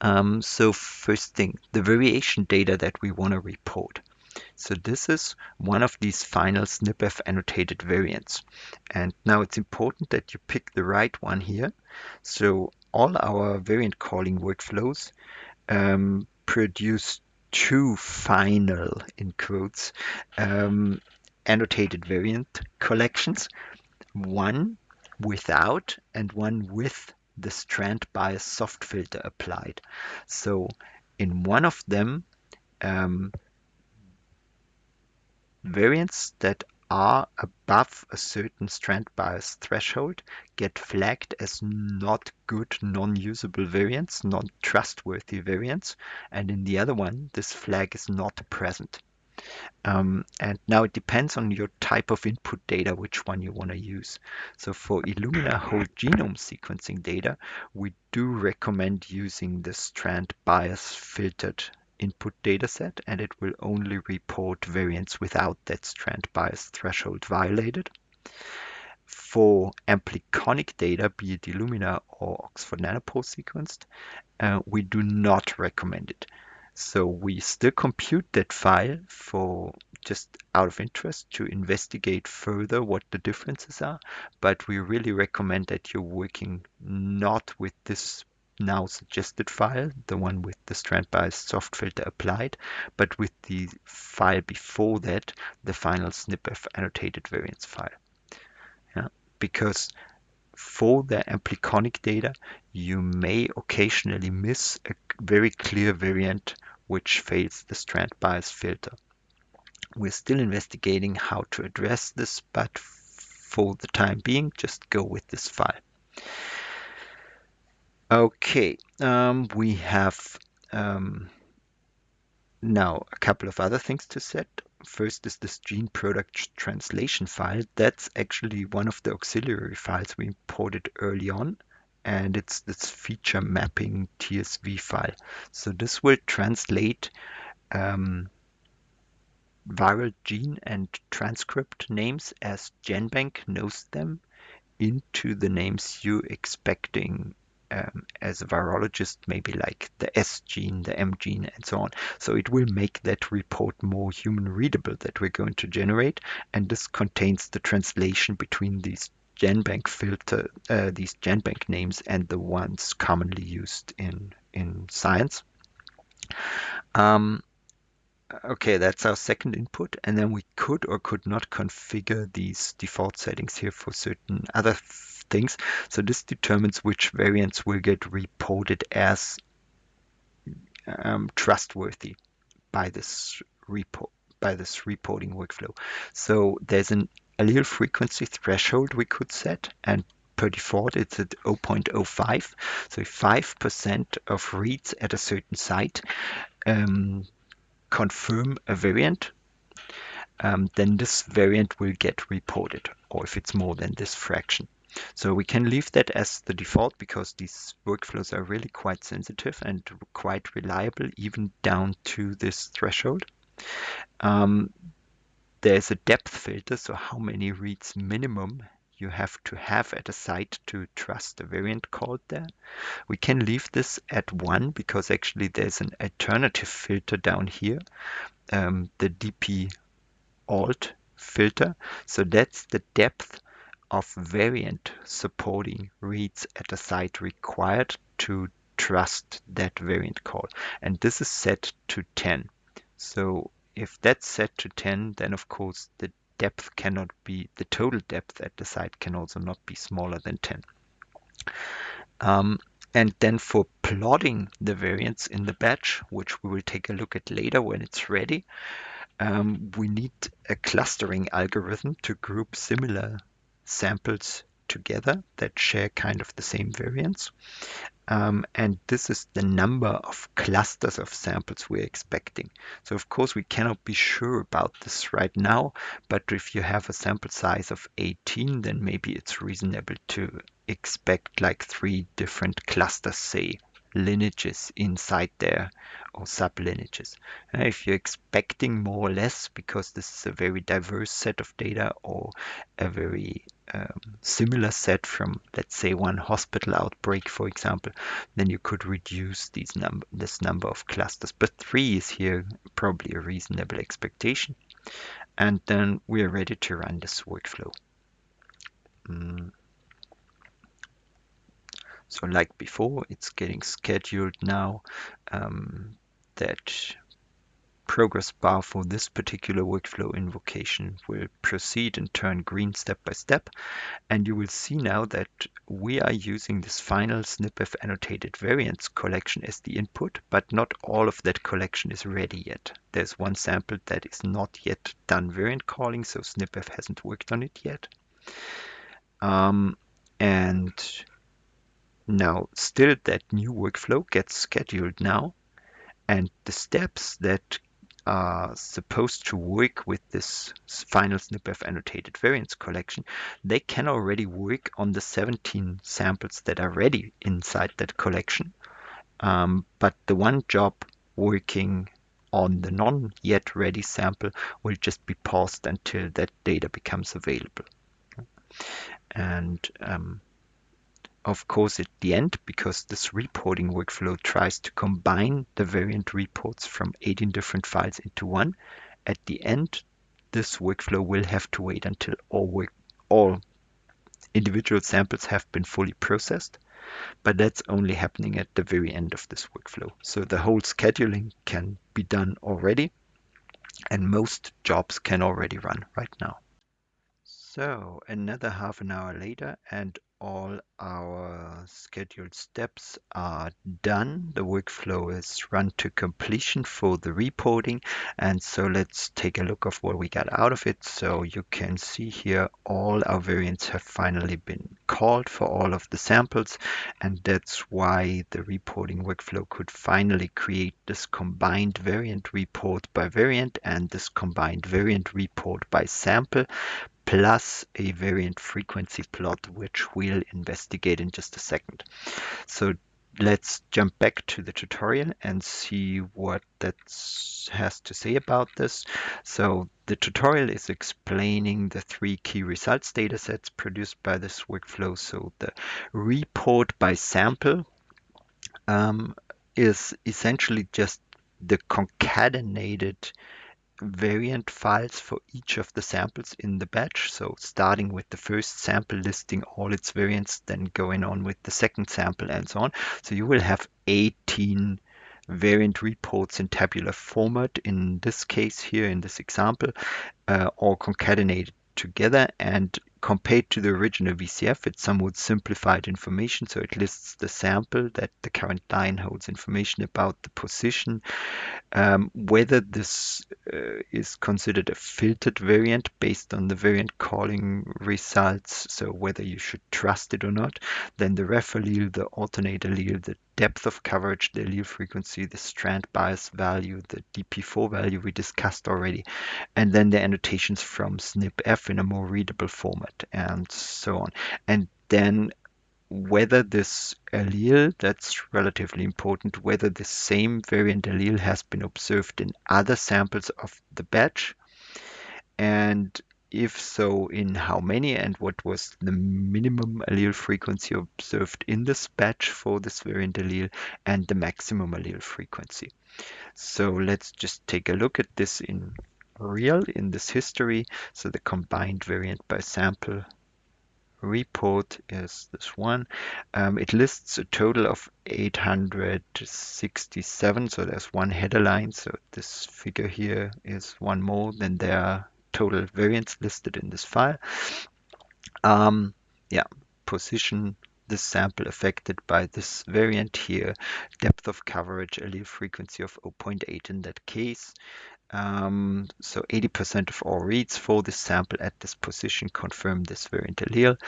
Um, so first thing, the variation data that we want to report. So this is one of these final SnpEff annotated variants. And now it's important that you pick the right one here. So all our variant calling workflows um, produce two final, in quotes, um, annotated variant collections, one without and one with the strand bias soft filter applied. So in one of them, um, Variants that are above a certain strand bias threshold get flagged as not good non-usable variants, not trustworthy variants, and in the other one this flag is not present. Um, and now it depends on your type of input data, which one you want to use. So for Illumina whole genome sequencing data, we do recommend using the strand bias filtered input dataset, and it will only report variants without that strand bias threshold violated. For ampliconic data, be it Illumina or Oxford Nanopore sequenced, uh, we do not recommend it. So we still compute that file for just out of interest to investigate further what the differences are, but we really recommend that you're working not with this now suggested file, the one with the strand bias soft filter applied, but with the file before that, the final SnpEff annotated variance file. Yeah, because for the ampliconic data, you may occasionally miss a very clear variant which fails the strand bias filter. We're still investigating how to address this, but for the time being, just go with this file. Okay, um, we have um, now a couple of other things to set. First is this gene product translation file. That's actually one of the auxiliary files we imported early on and it's this feature mapping TSV file. So this will translate um, viral gene and transcript names as GenBank knows them into the names you're expecting um, as a virologist, maybe like the S gene, the M gene, and so on. So it will make that report more human readable that we're going to generate. And this contains the translation between these GenBank filter, uh, these GenBank names and the ones commonly used in, in science. Um, okay, that's our second input. And then we could or could not configure these default settings here for certain other things. So this determines which variants will get reported as um, trustworthy by this report by this reporting workflow. So there's an allele frequency threshold we could set and per default it's at 0.05 so if 5% of reads at a certain site um, confirm a variant um, then this variant will get reported or if it's more than this fraction so we can leave that as the default because these workflows are really quite sensitive and quite reliable even down to this threshold. Um, there's a depth filter, so how many reads minimum you have to have at a site to trust a variant called there. We can leave this at one because actually there's an alternative filter down here, um, the DP alt filter. So that's the depth of variant supporting reads at a site required to trust that variant call. And this is set to 10. So if that's set to 10, then of course the depth cannot be, the total depth at the site can also not be smaller than 10. Um, and then for plotting the variants in the batch, which we will take a look at later when it's ready, um, we need a clustering algorithm to group similar samples together that share kind of the same variants. Um, and this is the number of clusters of samples we're expecting. So of course we cannot be sure about this right now, but if you have a sample size of 18, then maybe it's reasonable to expect like three different clusters, say lineages inside there or sublineages. Uh, if you're expecting more or less, because this is a very diverse set of data or a very um, similar set from, let's say, one hospital outbreak, for example, then you could reduce these number, this number of clusters. But three is here probably a reasonable expectation. And then we are ready to run this workflow. Mm. So like before, it's getting scheduled now. Um, that progress bar for this particular workflow invocation will proceed and turn green step by step. And you will see now that we are using this final SnpEff annotated variants collection as the input, but not all of that collection is ready yet. There's one sample that is not yet done variant calling, so SnpEff hasn't worked on it yet. Um, and now, still that new workflow gets scheduled now, and the steps that are supposed to work with this final SnpEff annotated variants collection, they can already work on the 17 samples that are ready inside that collection. Um, but the one job working on the non yet ready sample will just be paused until that data becomes available. And um, of course, at the end, because this reporting workflow tries to combine the variant reports from 18 different files into one, at the end, this workflow will have to wait until all, work, all individual samples have been fully processed. But that's only happening at the very end of this workflow. So the whole scheduling can be done already, and most jobs can already run right now. So another half an hour later, and all our scheduled steps are done. The workflow is run to completion for the reporting. And so let's take a look of what we got out of it. So you can see here all our variants have finally been called for all of the samples. And that's why the reporting workflow could finally create this combined variant report by variant and this combined variant report by sample plus a variant frequency plot, which we'll investigate in just a second. So let's jump back to the tutorial and see what that has to say about this. So the tutorial is explaining the three key results datasets produced by this workflow. So the report by sample um, is essentially just the concatenated variant files for each of the samples in the batch. So starting with the first sample listing all its variants, then going on with the second sample and so on. So you will have 18 variant reports in tabular format in this case here in this example, uh, all concatenated together and compared to the original VCF, it's somewhat simplified information. So it lists the sample that the current line holds information about the position, um, whether this uh, is considered a filtered variant based on the variant calling results, so whether you should trust it or not, then the ref allele, the alternate allele, the depth of coverage, the allele frequency, the strand bias value, the DP4 value we discussed already, and then the annotations from SnpEff in a more readable format, and so on. And then whether this allele, that's relatively important, whether the same variant allele has been observed in other samples of the batch, and if so, in how many, and what was the minimum allele frequency observed in this batch for this variant allele, and the maximum allele frequency. So let's just take a look at this in real, in this history. So the combined variant by sample report is this one. Um, it lists a total of 867, so there's one header line. So this figure here is one more than there are total variants listed in this file. Um, yeah, position this sample affected by this variant here, depth of coverage, allele frequency of 0.8 in that case. Um, so 80% of all reads for this sample at this position confirm this variant allele.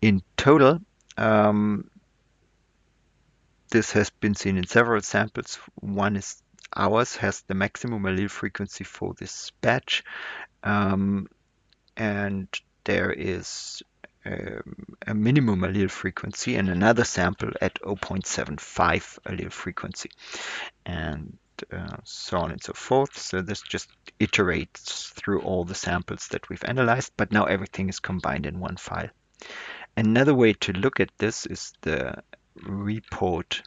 In total, um, this has been seen in several samples. One is ours has the maximum allele frequency for this batch. Um, and there is um, a minimum allele frequency and another sample at 0.75 allele frequency. And uh, so on and so forth. So this just iterates through all the samples that we've analyzed, but now everything is combined in one file. Another way to look at this is the report.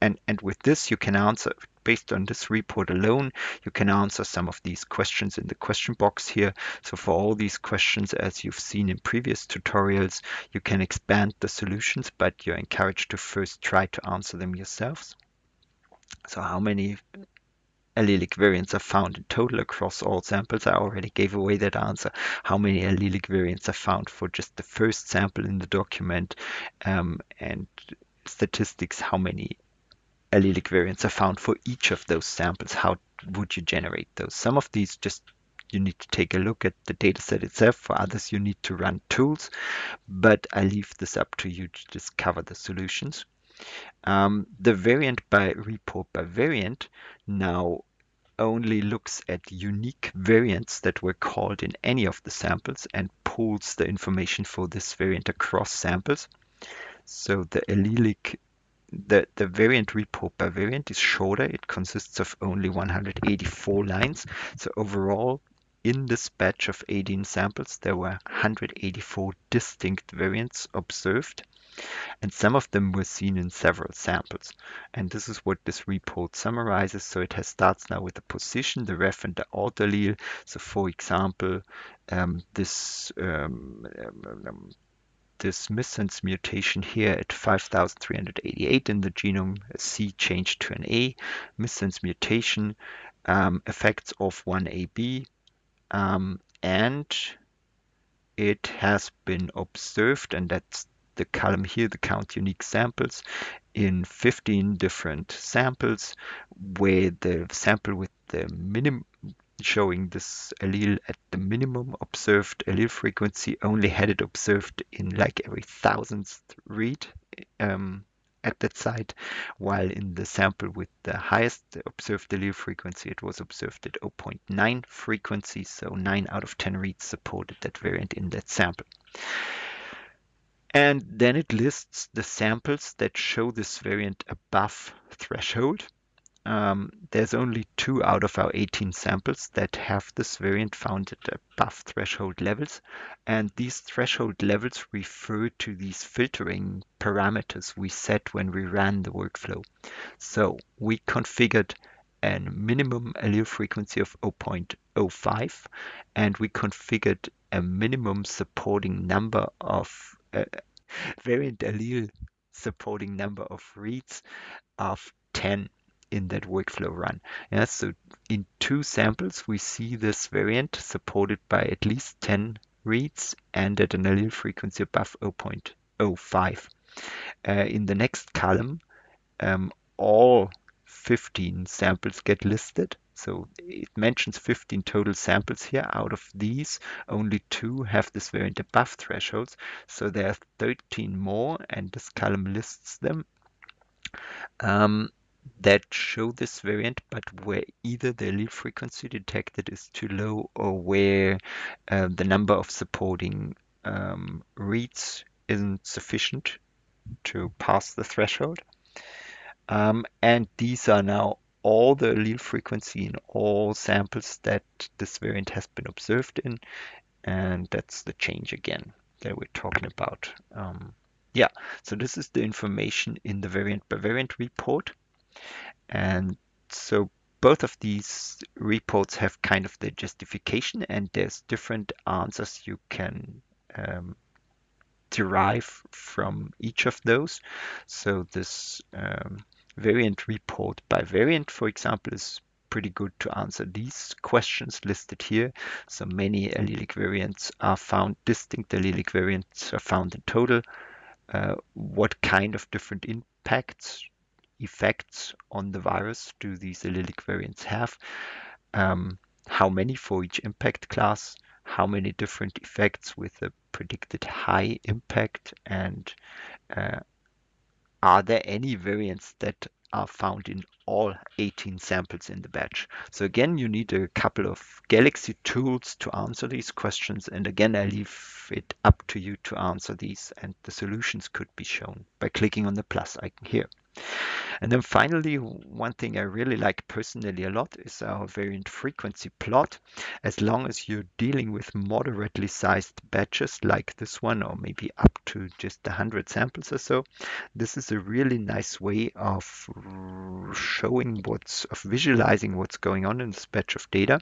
And, and with this, you can answer, based on this report alone, you can answer some of these questions in the question box here. So for all these questions, as you've seen in previous tutorials, you can expand the solutions, but you're encouraged to first try to answer them yourselves. So how many allelic variants are found in total across all samples? I already gave away that answer. How many allelic variants are found for just the first sample in the document? Um, and statistics, how many allelic variants are found for each of those samples? How would you generate those? Some of these just you need to take a look at the dataset itself. For others, you need to run tools, but I leave this up to you to discover the solutions. Um, the variant by report by variant now only looks at unique variants that were called in any of the samples and pulls the information for this variant across samples. So the allelic, the, the variant report by variant is shorter. It consists of only 184 lines. So overall, in this batch of 18 samples, there were 184 distinct variants observed and some of them were seen in several samples. And this is what this report summarizes. So it has starts now with the position, the ref, and the alt allele. So for example, um, this um, um, this missense mutation here at 5388 in the genome, a C changed to an A, missense mutation, um, effects ORF1ab, um, and it has been observed, and that's the column here, the count unique samples, in 15 different samples, where the sample with the minimum showing this allele at the minimum observed allele frequency only had it observed in like every thousandth read um, at that site, while in the sample with the highest observed allele frequency, it was observed at 0.9 frequency, so 9 out of 10 reads supported that variant in that sample. And then it lists the samples that show this variant above threshold. Um, there's only two out of our 18 samples that have this variant found at above threshold levels. And these threshold levels refer to these filtering parameters we set when we ran the workflow. So we configured a minimum allele frequency of 0.05 and we configured a minimum supporting number of uh, variant allele supporting number of reads of 10 in that workflow run. Yeah, so in two samples, we see this variant supported by at least 10 reads and at an allele frequency above 0.05. Uh, in the next column, um, all 15 samples get listed so it mentions 15 total samples here. Out of these, only two have this variant above thresholds. So there are 13 more, and this column lists them um, that show this variant, but where either the allele frequency detected is too low or where uh, the number of supporting um, reads isn't sufficient to pass the threshold. Um, and these are now all the allele frequency in all samples that this variant has been observed in. And that's the change again that we're talking about. Um, yeah, so this is the information in the variant by variant report. And so both of these reports have kind of the justification and there's different answers you can um, derive from each of those. So this um, variant report by variant, for example, is pretty good to answer these questions listed here. So many allelic variants are found, distinct allelic variants are found in total. Uh, what kind of different impacts, effects on the virus do these allelic variants have? Um, how many for each impact class? How many different effects with a predicted high impact? And uh, are there any variants that are found in all 18 samples in the batch? So again, you need a couple of Galaxy tools to answer these questions. And again, I leave it up to you to answer these and the solutions could be shown by clicking on the plus icon here. And then finally, one thing I really like personally a lot is our variant frequency plot. As long as you're dealing with moderately sized batches like this one, or maybe up to just 100 samples or so, this is a really nice way of showing what's, of visualizing what's going on in this batch of data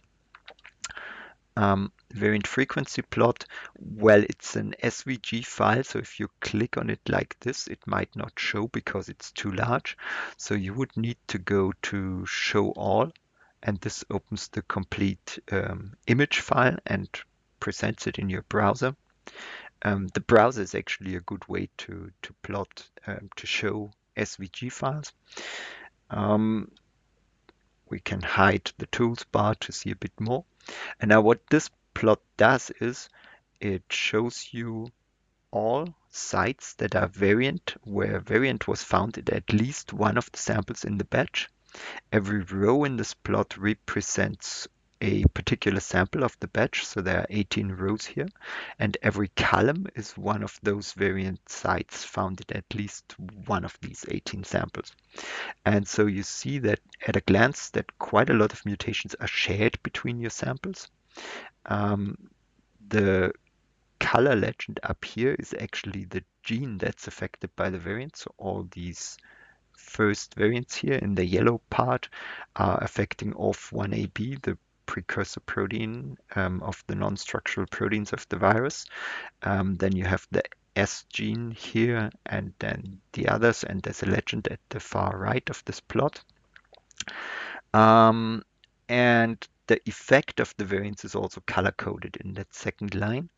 um, variant frequency plot, well, it's an SVG file. So if you click on it like this, it might not show because it's too large. So you would need to go to show all. And this opens the complete um, image file and presents it in your browser. Um, the browser is actually a good way to, to plot, um, to show SVG files. Um, we can hide the tools bar to see a bit more. And now what this plot does is it shows you all sites that are variant, where variant was found in at least one of the samples in the batch. Every row in this plot represents a particular sample of the batch. So there are 18 rows here, and every column is one of those variant sites found in at least one of these 18 samples. And so you see that at a glance that quite a lot of mutations are shared between your samples. Um, the color legend up here is actually the gene that's affected by the variant. So all these first variants here in the yellow part are affecting ORF1ab, the precursor protein um, of the non-structural proteins of the virus. Um, then you have the S gene here and then the others, and there's a legend at the far right of this plot. Um, and the effect of the variants is also color coded in that second line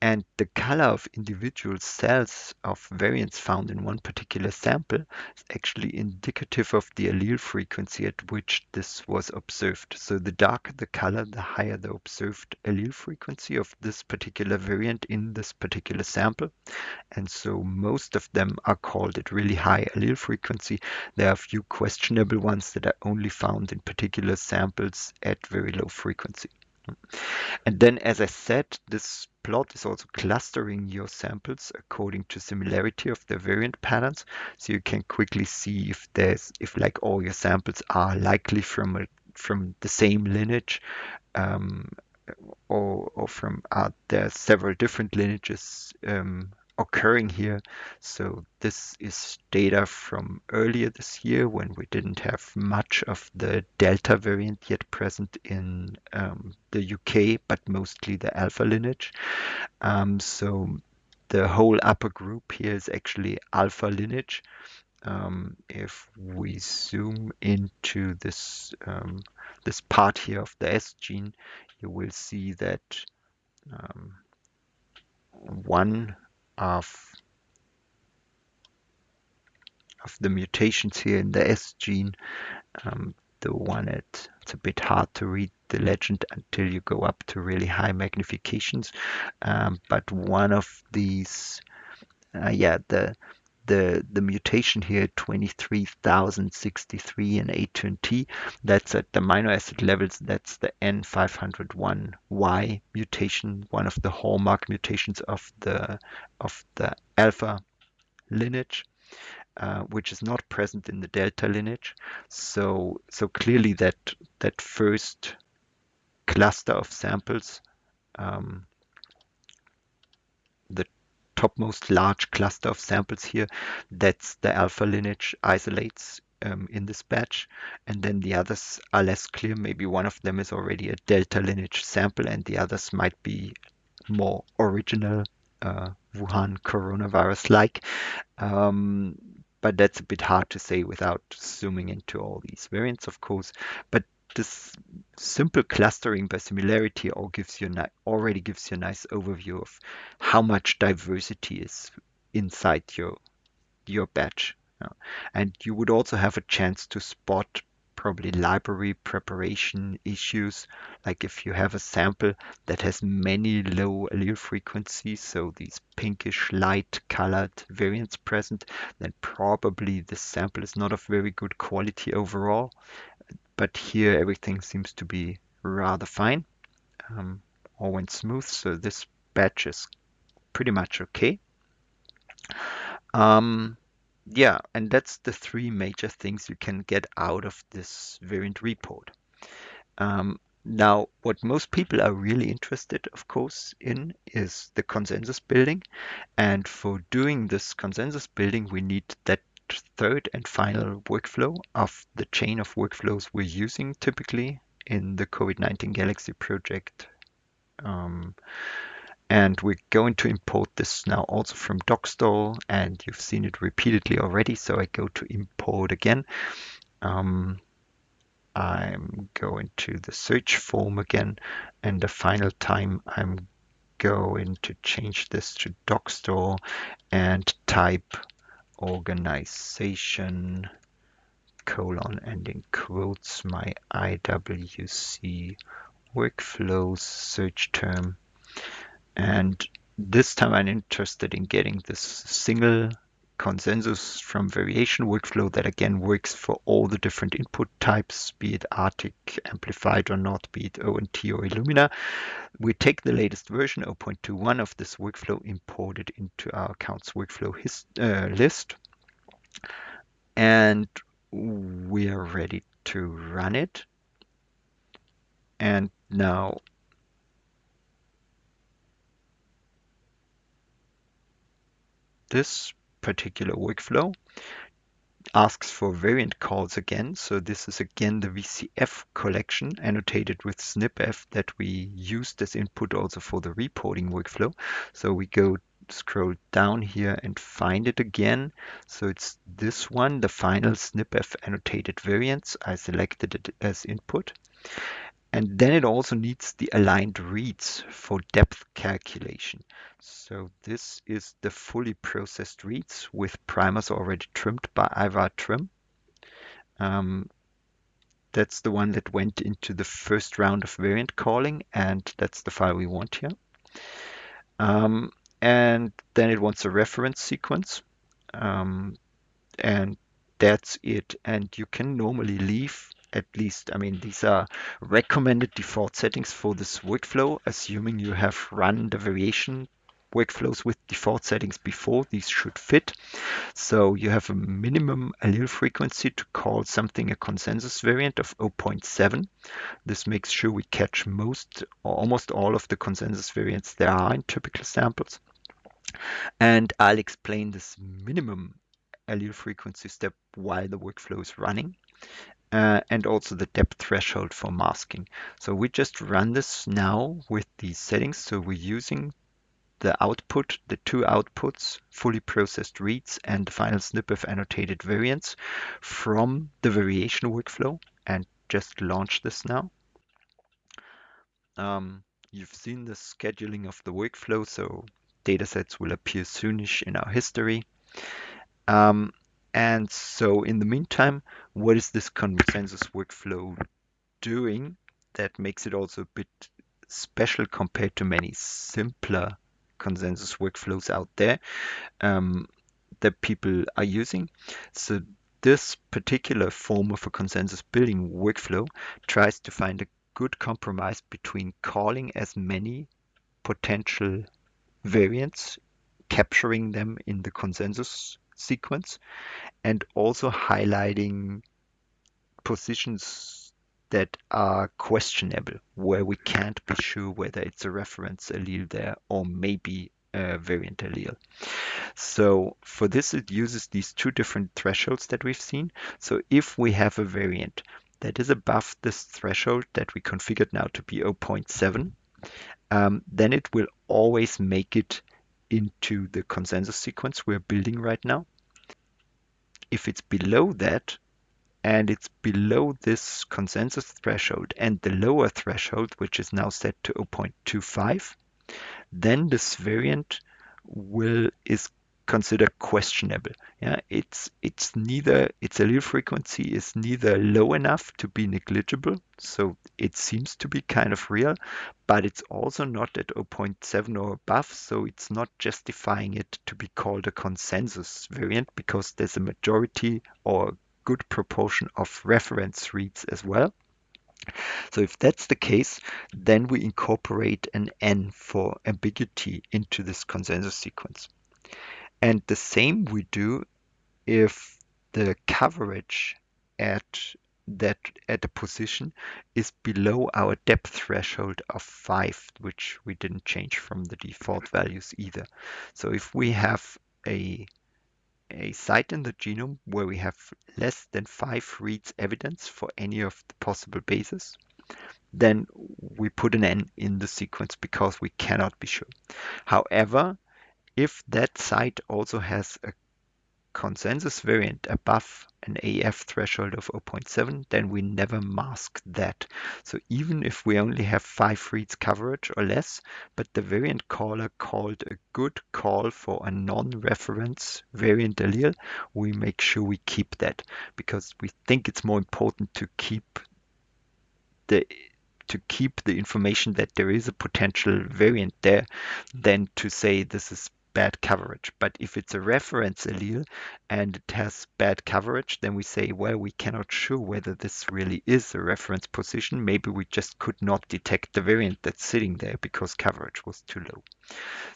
and the color of individual cells of variants found in one particular sample is actually indicative of the allele frequency at which this was observed. So the darker the color, the higher the observed allele frequency of this particular variant in this particular sample. And so most of them are called at really high allele frequency. There are a few questionable ones that are only found in particular samples at very low frequency. And then, as I said, this plot is also clustering your samples according to similarity of the variant patterns. So you can quickly see if there's, if like all your samples are likely from a, from the same lineage um, or, or from, uh, there are several different lineages um, occurring here. So this is data from earlier this year when we didn't have much of the Delta variant yet present in um, the UK, but mostly the Alpha lineage. Um, so the whole upper group here is actually Alpha lineage. Um, if we zoom into this um, this part here of the S gene, you will see that um, one of of the mutations here in the S gene. Um, the one at it's a bit hard to read the legend until you go up to really high magnifications. Um, but one of these, uh, yeah, the the the mutation here 23063 in A2T that's at the amino acid levels. That's the N501Y mutation one of the hallmark mutations of the of the alpha lineage uh, which is not present in the delta lineage. So so clearly that that first cluster of samples um, topmost large cluster of samples here, that's the alpha lineage isolates um, in this batch. And then the others are less clear. Maybe one of them is already a delta lineage sample and the others might be more original uh, Wuhan coronavirus-like. Um, but that's a bit hard to say without zooming into all these variants, of course. But this simple clustering by similarity all gives you already gives you a nice overview of how much diversity is inside your your batch. And you would also have a chance to spot probably library preparation issues. Like if you have a sample that has many low allele frequencies, so these pinkish light colored variants present, then probably the sample is not of very good quality overall but here everything seems to be rather fine. Um, all went smooth, so this batch is pretty much okay. Um, yeah, and that's the three major things you can get out of this variant report. Um, now, what most people are really interested, of course, in is the consensus building. And for doing this consensus building, we need that third and final workflow of the chain of workflows we're using typically in the COVID-19 Galaxy project. Um, and we're going to import this now also from Dockstore and you've seen it repeatedly already. So I go to import again. Um, I'm going to the search form again and the final time I'm going to change this to Dockstore and type organization colon and quotes my IWC workflows search term. And this time I'm interested in getting this single consensus from variation workflow that again works for all the different input types, be it ARTIC, amplified or not, be it ONT or Illumina. We take the latest version 0.21 of this workflow, import it into our accounts workflow his, uh, list, and we are ready to run it. And now this particular workflow asks for variant calls again. So this is again the VCF collection annotated with SnpEff that we used as input also for the reporting workflow. So we go scroll down here and find it again. So it's this one, the final SnpEff annotated variants. I selected it as input. And then it also needs the aligned reads for depth calculation. So this is the fully processed reads with primers already trimmed by iVar trim. Um, that's the one that went into the first round of variant calling, and that's the file we want here. Um, and then it wants a reference sequence. Um, and that's it. And you can normally leave at least, I mean, these are recommended default settings for this workflow, assuming you have run the variation workflows with default settings before, these should fit. So you have a minimum allele frequency to call something a consensus variant of 0.7. This makes sure we catch most or almost all of the consensus variants there are in typical samples. And I'll explain this minimum allele frequency step while the workflow is running uh, and also the depth threshold for masking. So we just run this now with these settings. So we're using the output, the two outputs, fully processed reads and the final SnpEff annotated variants from the variation workflow and just launch this now. Um, you've seen the scheduling of the workflow, so datasets will appear soonish in our history. Um, and so in the meantime, what is this consensus workflow doing that makes it also a bit special compared to many simpler consensus workflows out there um, that people are using? So this particular form of a consensus building workflow tries to find a good compromise between calling as many potential variants, capturing them in the consensus sequence and also highlighting positions that are questionable, where we can't be sure whether it's a reference allele there or maybe a variant allele. So for this, it uses these two different thresholds that we've seen. So if we have a variant that is above this threshold that we configured now to be 0.7, um, then it will always make it into the consensus sequence we're building right now. If it's below that, and it's below this consensus threshold and the lower threshold, which is now set to 0.25, then this variant will is considered questionable. Yeah, it's it's neither its allele frequency is neither low enough to be negligible, so it seems to be kind of real, but it's also not at 0.7 or above, so it's not justifying it to be called a consensus variant because there's a majority or good proportion of reference reads as well. So if that's the case, then we incorporate an N for ambiguity into this consensus sequence. And the same we do if the coverage at that at a position is below our depth threshold of 5, which we didn't change from the default values either. So if we have a a site in the genome where we have less than 5 reads evidence for any of the possible bases, then we put an N in the sequence because we cannot be sure. However, if that site also has a consensus variant above an AF threshold of 0.7, then we never mask that. So even if we only have five reads coverage or less, but the variant caller called a good call for a non-reference variant allele, we make sure we keep that because we think it's more important to keep the to keep the information that there is a potential variant there than to say this is bad coverage. But if it's a reference allele and it has bad coverage, then we say, well, we cannot show whether this really is a reference position. Maybe we just could not detect the variant that's sitting there because coverage was too low.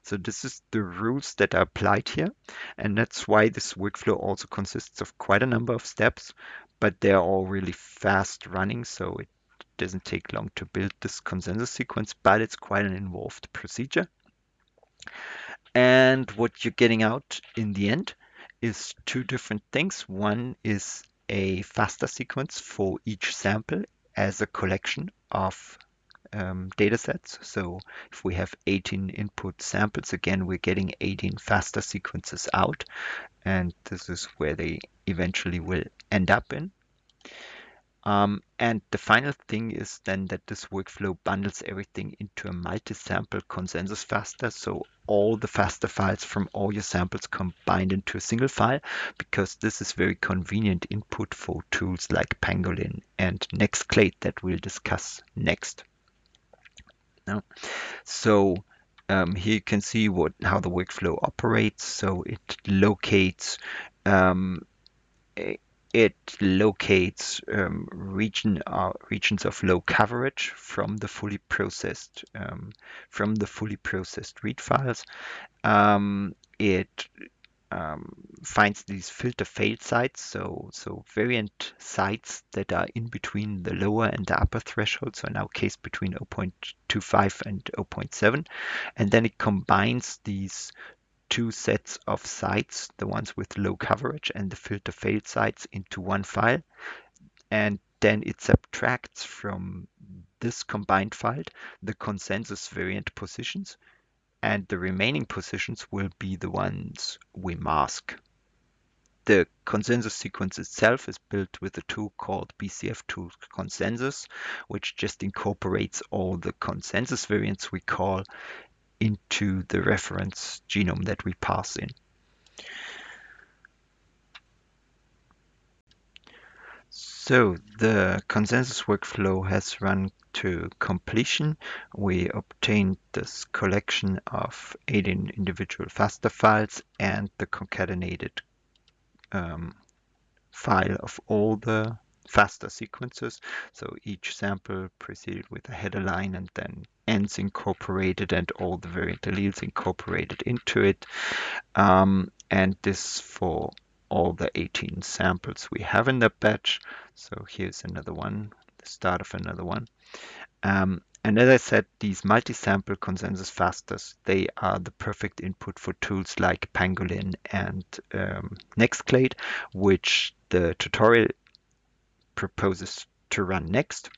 So this is the rules that are applied here. And that's why this workflow also consists of quite a number of steps, but they're all really fast running. So it doesn't take long to build this consensus sequence, but it's quite an involved procedure. And what you're getting out in the end is two different things. One is a FASTA sequence for each sample as a collection of um, data sets. So if we have 18 input samples, again, we're getting 18 FASTA sequences out. And this is where they eventually will end up in. Um, and the final thing is then that this workflow bundles everything into a multi-sample consensus FASTA. So all the FASTA files from all your samples combined into a single file, because this is very convenient input for tools like Pangolin and Nextclade that we'll discuss next. Now, so um, here you can see what how the workflow operates. So it locates um, it locates um, region uh, regions of low coverage from the fully processed um, from the fully processed read files. Um, it um, finds these filter failed sites, so so variant sites that are in between the lower and the upper threshold, so in our case between 0.25 and 0.7, and then it combines these two sets of sites, the ones with low coverage and the filter failed sites into one file. And then it subtracts from this combined file the consensus variant positions and the remaining positions will be the ones we mask. The consensus sequence itself is built with a tool called BCF Tool Consensus, which just incorporates all the consensus variants we call into the reference genome that we pass in. So the consensus workflow has run to completion. We obtained this collection of 18 individual FASTA files and the concatenated um, file of all the FASTA sequences. So each sample preceded with a header line and then ends incorporated and all the variant alleles incorporated into it. Um, and this for all the 18 samples we have in the batch. So here's another one, the start of another one. Um, and as I said, these multi-sample consensus FASTAs, they are the perfect input for tools like Pangolin and um, Nextclade, which the tutorial proposes to run next.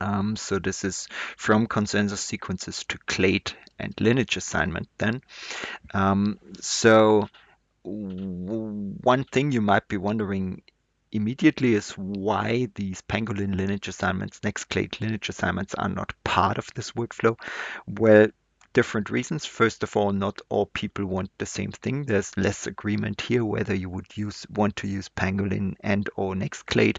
Um, so this is from consensus sequences to clade and lineage assignment then. Um, so one thing you might be wondering immediately is why these pangolin lineage assignments, Nextclade lineage assignments are not part of this workflow. Well, different reasons. First of all, not all people want the same thing. There's less agreement here whether you would use want to use Pangolin and or Nextclade.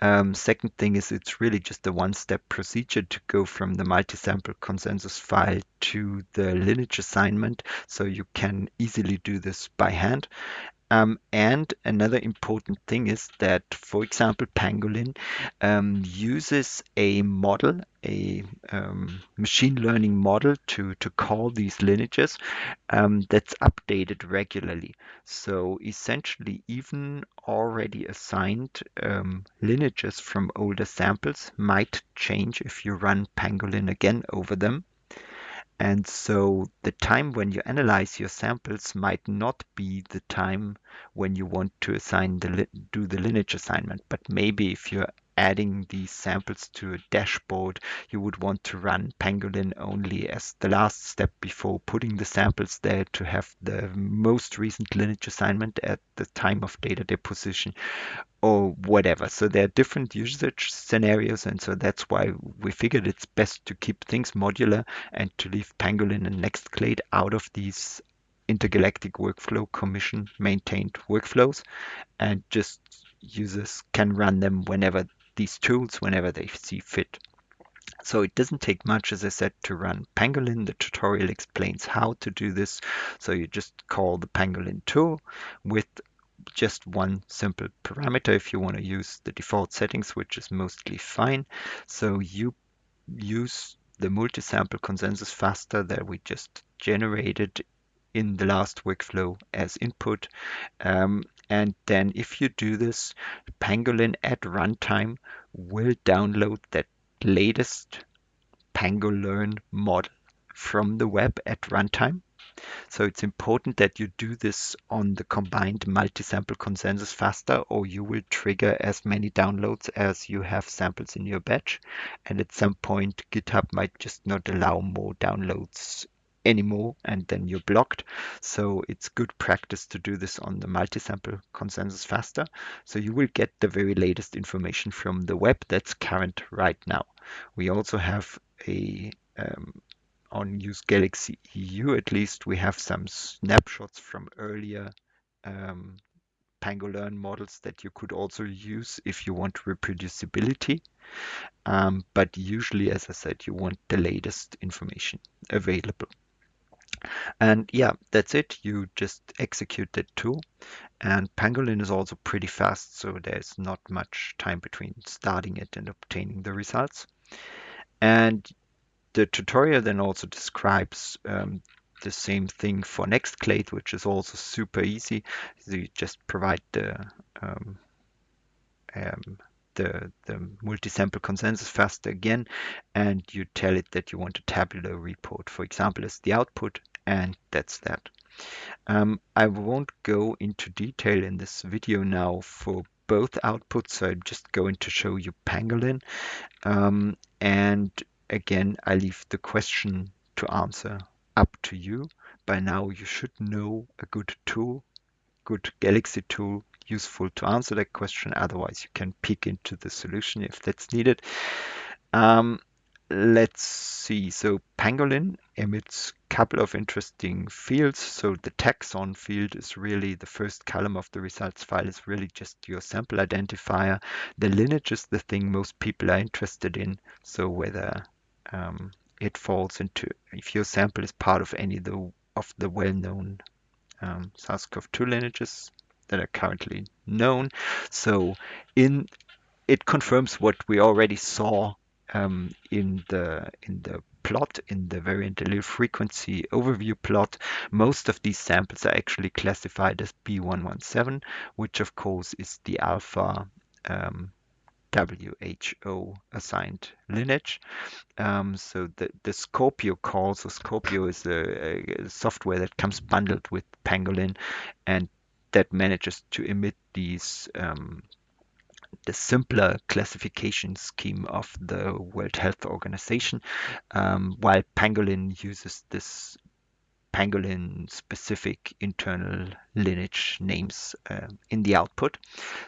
Um, second thing is it's really just a one-step procedure to go from the multi-sample consensus file to the lineage assignment, so you can easily do this by hand. Um, and another important thing is that, for example, Pangolin um, uses a model, a um, machine learning model to, to call these lineages um, that's updated regularly. So essentially, even already assigned um, lineages from older samples might change if you run Pangolin again over them. And so the time when you analyze your samples might not be the time when you want to assign the do the lineage assignment, but maybe if you're adding these samples to a dashboard, you would want to run Pangolin only as the last step before putting the samples there to have the most recent lineage assignment at the time of data deposition or whatever. So there are different usage scenarios, and so that's why we figured it's best to keep things modular and to leave Pangolin and Nextclade out of these intergalactic workflow commission maintained workflows and just users can run them whenever these tools whenever they see fit. So it doesn't take much, as I said, to run Pangolin. The tutorial explains how to do this. So you just call the Pangolin tool with just one simple parameter if you want to use the default settings, which is mostly fine. So you use the multi-sample consensus FASTA that we just generated in the last workflow as input. Um, and then if you do this, Pangolin at runtime will download that latest PangoLEARN model from the web at runtime. So it's important that you do this on the combined multi-sample consensus FASTA or you will trigger as many downloads as you have samples in your batch. And at some point, GitHub might just not allow more downloads anymore and then you're blocked. So it's good practice to do this on the multi-sample consensus FASTA. So you will get the very latest information from the web that's current right now. We also have a um, on Use Galaxy EU at least we have some snapshots from earlier um, PangoLEARN models that you could also use if you want reproducibility. Um, but usually, as I said, you want the latest information available. And yeah, that's it. You just execute that tool. And Pangolin is also pretty fast, so there's not much time between starting it and obtaining the results. And the tutorial then also describes um, the same thing for Nextclade, which is also super easy. So you just provide the um, um, the, the multi-sample consensus FASTA again, and you tell it that you want a tabular report, for example, as the output, and that's that. Um, I won't go into detail in this video now for both outputs, so I'm just going to show you Pangolin. Um, and again, I leave the question to answer up to you. By now, you should know a good tool, good Galaxy tool, useful to answer that question. Otherwise, you can peek into the solution if that's needed. Um, let's see. So Pangolin emits couple of interesting fields. So the taxon field is really the first column of the results file is really just your sample identifier. The lineage is the thing most people are interested in. So whether um, it falls into if your sample is part of any of the, of the well-known um, SARS-CoV-2 lineages that are currently known. So in it confirms what we already saw um, in the in the plot in the variant allele frequency overview plot. Most of these samples are actually classified as B117, which of course is the alpha um, WHO assigned lineage. Um, so the, the Scorpio call, so Scorpio is a, a, software that comes bundled with Pangolin and that manages to emit these um, the simpler classification scheme of the World Health Organization, um, while Pangolin uses this pangolin specific internal lineage names uh, in the output.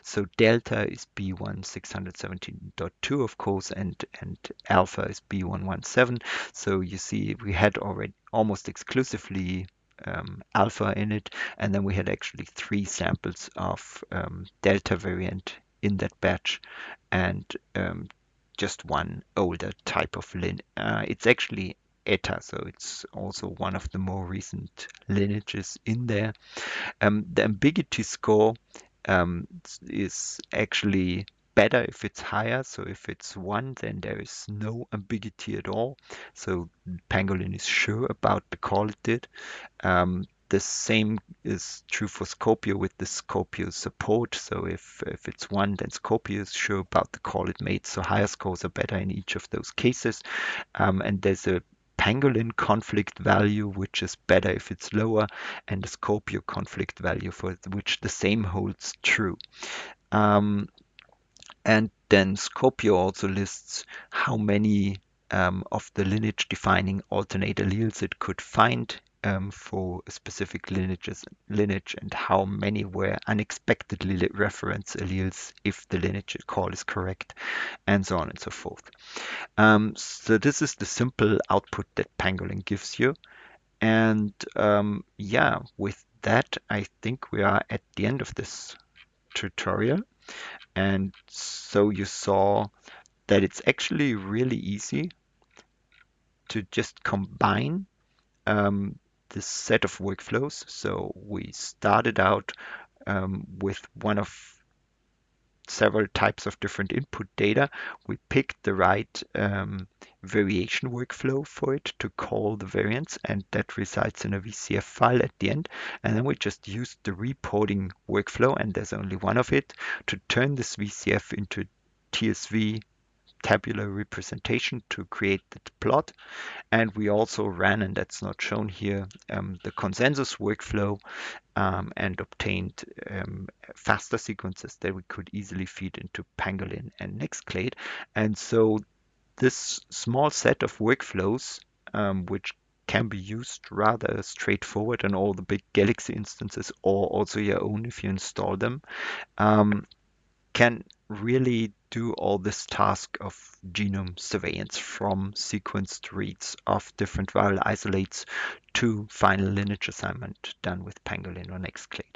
So delta is B1617.2 of course and and alpha is B117. So you see we had already almost exclusively um, alpha in it and then we had actually three samples of um, delta variant in that batch and um, just one older type of lin. Uh, it's actually ETA, so it's also one of the more recent lineages in there. Um, the ambiguity score um, is actually better if it's higher. So if it's one, then there is no ambiguity at all. So Pangolin is sure about the call it did. Um, the same is true for Scorpio with the Scorpio support. So if, if it's one, then Scorpio is sure about the call it made. So higher scores are better in each of those cases. Um, and there's a pangolin conflict value, which is better if it's lower, and the Scorpio conflict value for which the same holds true. Um, and then Scorpio also lists how many um, of the lineage defining alternate alleles it could find um, for specific lineages, lineage and how many were unexpectedly reference alleles if the lineage call is correct, and so on and so forth. Um, so this is the simple output that Pangolin gives you. And um, yeah, with that, I think we are at the end of this tutorial. And so you saw that it's actually really easy to just combine um, this set of workflows. So we started out um, with one of several types of different input data. We picked the right um, variation workflow for it to call the variance, and that resides in a VCF file at the end. And then we just used the reporting workflow, and there's only one of it, to turn this VCF into TSV tabular representation to create the plot. And we also ran, and that's not shown here, um, the consensus workflow um, and obtained um, FASTA sequences that we could easily feed into Pangolin and Nextclade. And so this small set of workflows, um, which can be used rather straightforward in all the big Galaxy instances or also your own if you install them, um, can really do all this task of genome surveillance from sequenced reads of different viral isolates to final lineage assignment done with Pangolin or Nextclade.